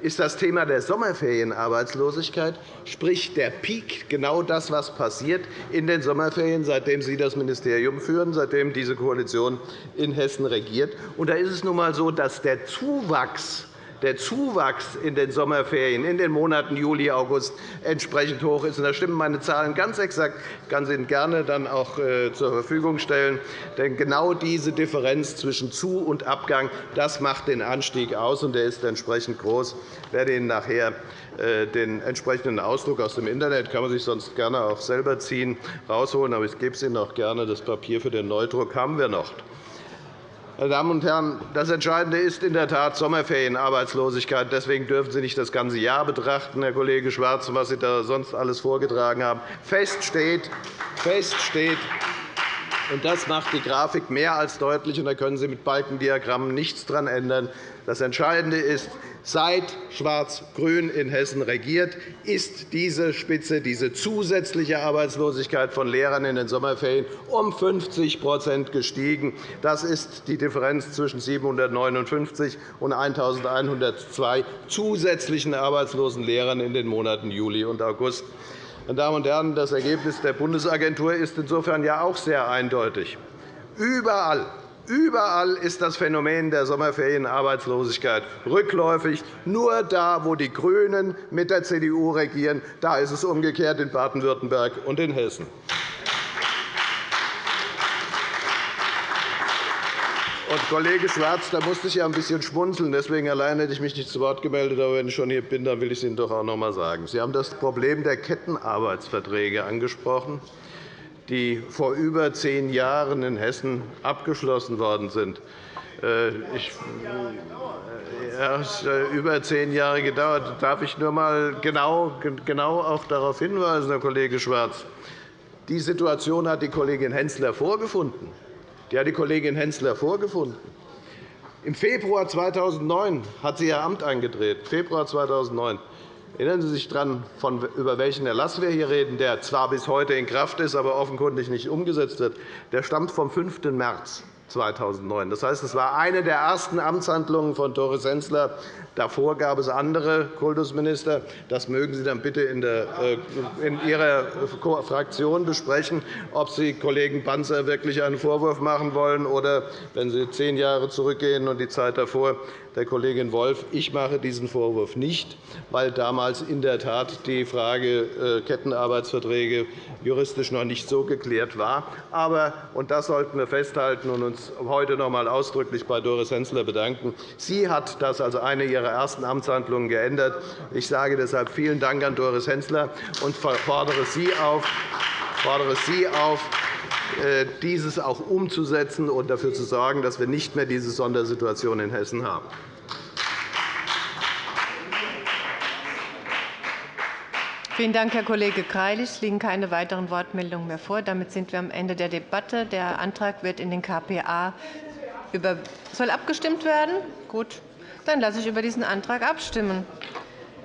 ist das Thema der Sommerferienarbeitslosigkeit, sprich der Peak, genau das, was passiert in den Sommerferien, seitdem Sie das Ministerium führen, seitdem diese Koalition in Hessen regiert. Und da ist es nun einmal so, dass der Zuwachs der Zuwachs in den Sommerferien in den Monaten Juli, August entsprechend hoch ist. Da stimmen meine Zahlen ganz exakt. Ich kann sie Ihnen gerne dann auch äh, zur Verfügung stellen. Denn genau diese Differenz zwischen Zu- und Abgang das macht den Anstieg aus, und der ist entsprechend groß. Ich werde Ihnen nachher äh, den entsprechenden Ausdruck aus dem Internet kann man sich sonst gerne auch selber ziehen, rausholen. Aber ich gebe es Ihnen auch gerne. Das Papier für den Neudruck haben wir noch. Meine Damen und Herren, das Entscheidende ist in der Tat Sommerferienarbeitslosigkeit. Deswegen dürfen Sie nicht das ganze Jahr betrachten, Herr Kollege Schwarz, was Sie da sonst alles vorgetragen haben. Fest steht, fest steht und das macht die Grafik mehr als deutlich. Und da können Sie mit Balkendiagrammen nichts daran ändern. Das Entscheidende ist, seit Schwarz-Grün in Hessen regiert, ist diese Spitze, diese zusätzliche Arbeitslosigkeit von Lehrern in den Sommerferien um 50% gestiegen. Das ist die Differenz zwischen 759 und 1.102 zusätzlichen arbeitslosen Lehrern in den Monaten Juli und August. Meine Damen und Herren, das Ergebnis der Bundesagentur ist insofern ja auch sehr eindeutig. Überall Überall ist das Phänomen der Sommerferienarbeitslosigkeit rückläufig. Nur da, wo die GRÜNEN mit der CDU regieren, da ist es umgekehrt in Baden-Württemberg und in Hessen. Und Kollege Schwarz, da musste ich ja ein bisschen schmunzeln. Deswegen allein hätte ich mich nicht zu Wort gemeldet. Aber wenn ich schon hier bin, dann will ich es Ihnen doch auch noch einmal sagen. Sie haben das Problem der Kettenarbeitsverträge angesprochen die vor über zehn Jahren in Hessen abgeschlossen worden sind. Äh, ich, ja, es hat über zehn Jahre gedauert. Darf ich nur einmal genau, genau auch darauf hinweisen, Herr Kollege Schwarz? Die Situation hat die Kollegin Hensler vorgefunden. Die hat die Kollegin Hensler vorgefunden. Im Februar 2009 hat sie ihr Amt eingetreten. Februar 2009. Erinnern Sie sich daran, über welchen Erlass wir hier reden, der zwar bis heute in Kraft ist, aber offenkundig nicht umgesetzt wird? Der stammt vom 5. März. 2009. Das heißt, es war eine der ersten Amtshandlungen von Doris Hensler. Davor gab es andere Kultusminister. Das mögen Sie dann bitte in, äh, Ihrer Fraktion besprechen, ob Sie Kollegen Panzer wirklich einen Vorwurf machen wollen oder, wenn Sie zehn Jahre zurückgehen und die Zeit davor, der Kollegin Wolff. Ich mache diesen Vorwurf nicht, weil damals in der Tat die Frage äh, Kettenarbeitsverträge juristisch noch nicht so geklärt war. Aber, und das sollten wir festhalten und uns heute noch einmal ausdrücklich bei Doris Hensler bedanken, sie hat das als eine ihrer ersten Amtshandlungen geändert. Ich sage deshalb vielen Dank an Doris Hensler und fordere Sie auf, fordere Sie auf äh, dieses auch umzusetzen und dafür zu sorgen, dass wir nicht mehr diese Sondersituation in Hessen haben. Vielen Dank, Herr Kollege Greilich. Es liegen keine weiteren Wortmeldungen mehr vor. Damit sind wir am Ende der Debatte. Der Antrag wird in den KPA über soll abgestimmt werden. Gut, dann lasse ich über diesen Antrag abstimmen.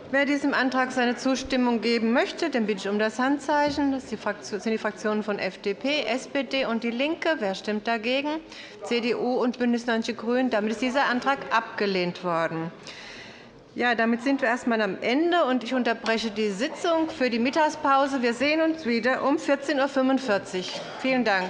Wer diesem Antrag seine Zustimmung geben möchte, den bitte ich um das Handzeichen. Das sind die Fraktionen von FDP, SPD und DIE LINKE. Wer stimmt dagegen? CDU und BÜNDNIS 90 die GRÜNEN. Damit ist dieser Antrag abgelehnt worden. Ja, damit sind wir erst einmal am Ende, und ich unterbreche die Sitzung für die Mittagspause. Wir sehen uns wieder um 14.45 Uhr. Vielen Dank.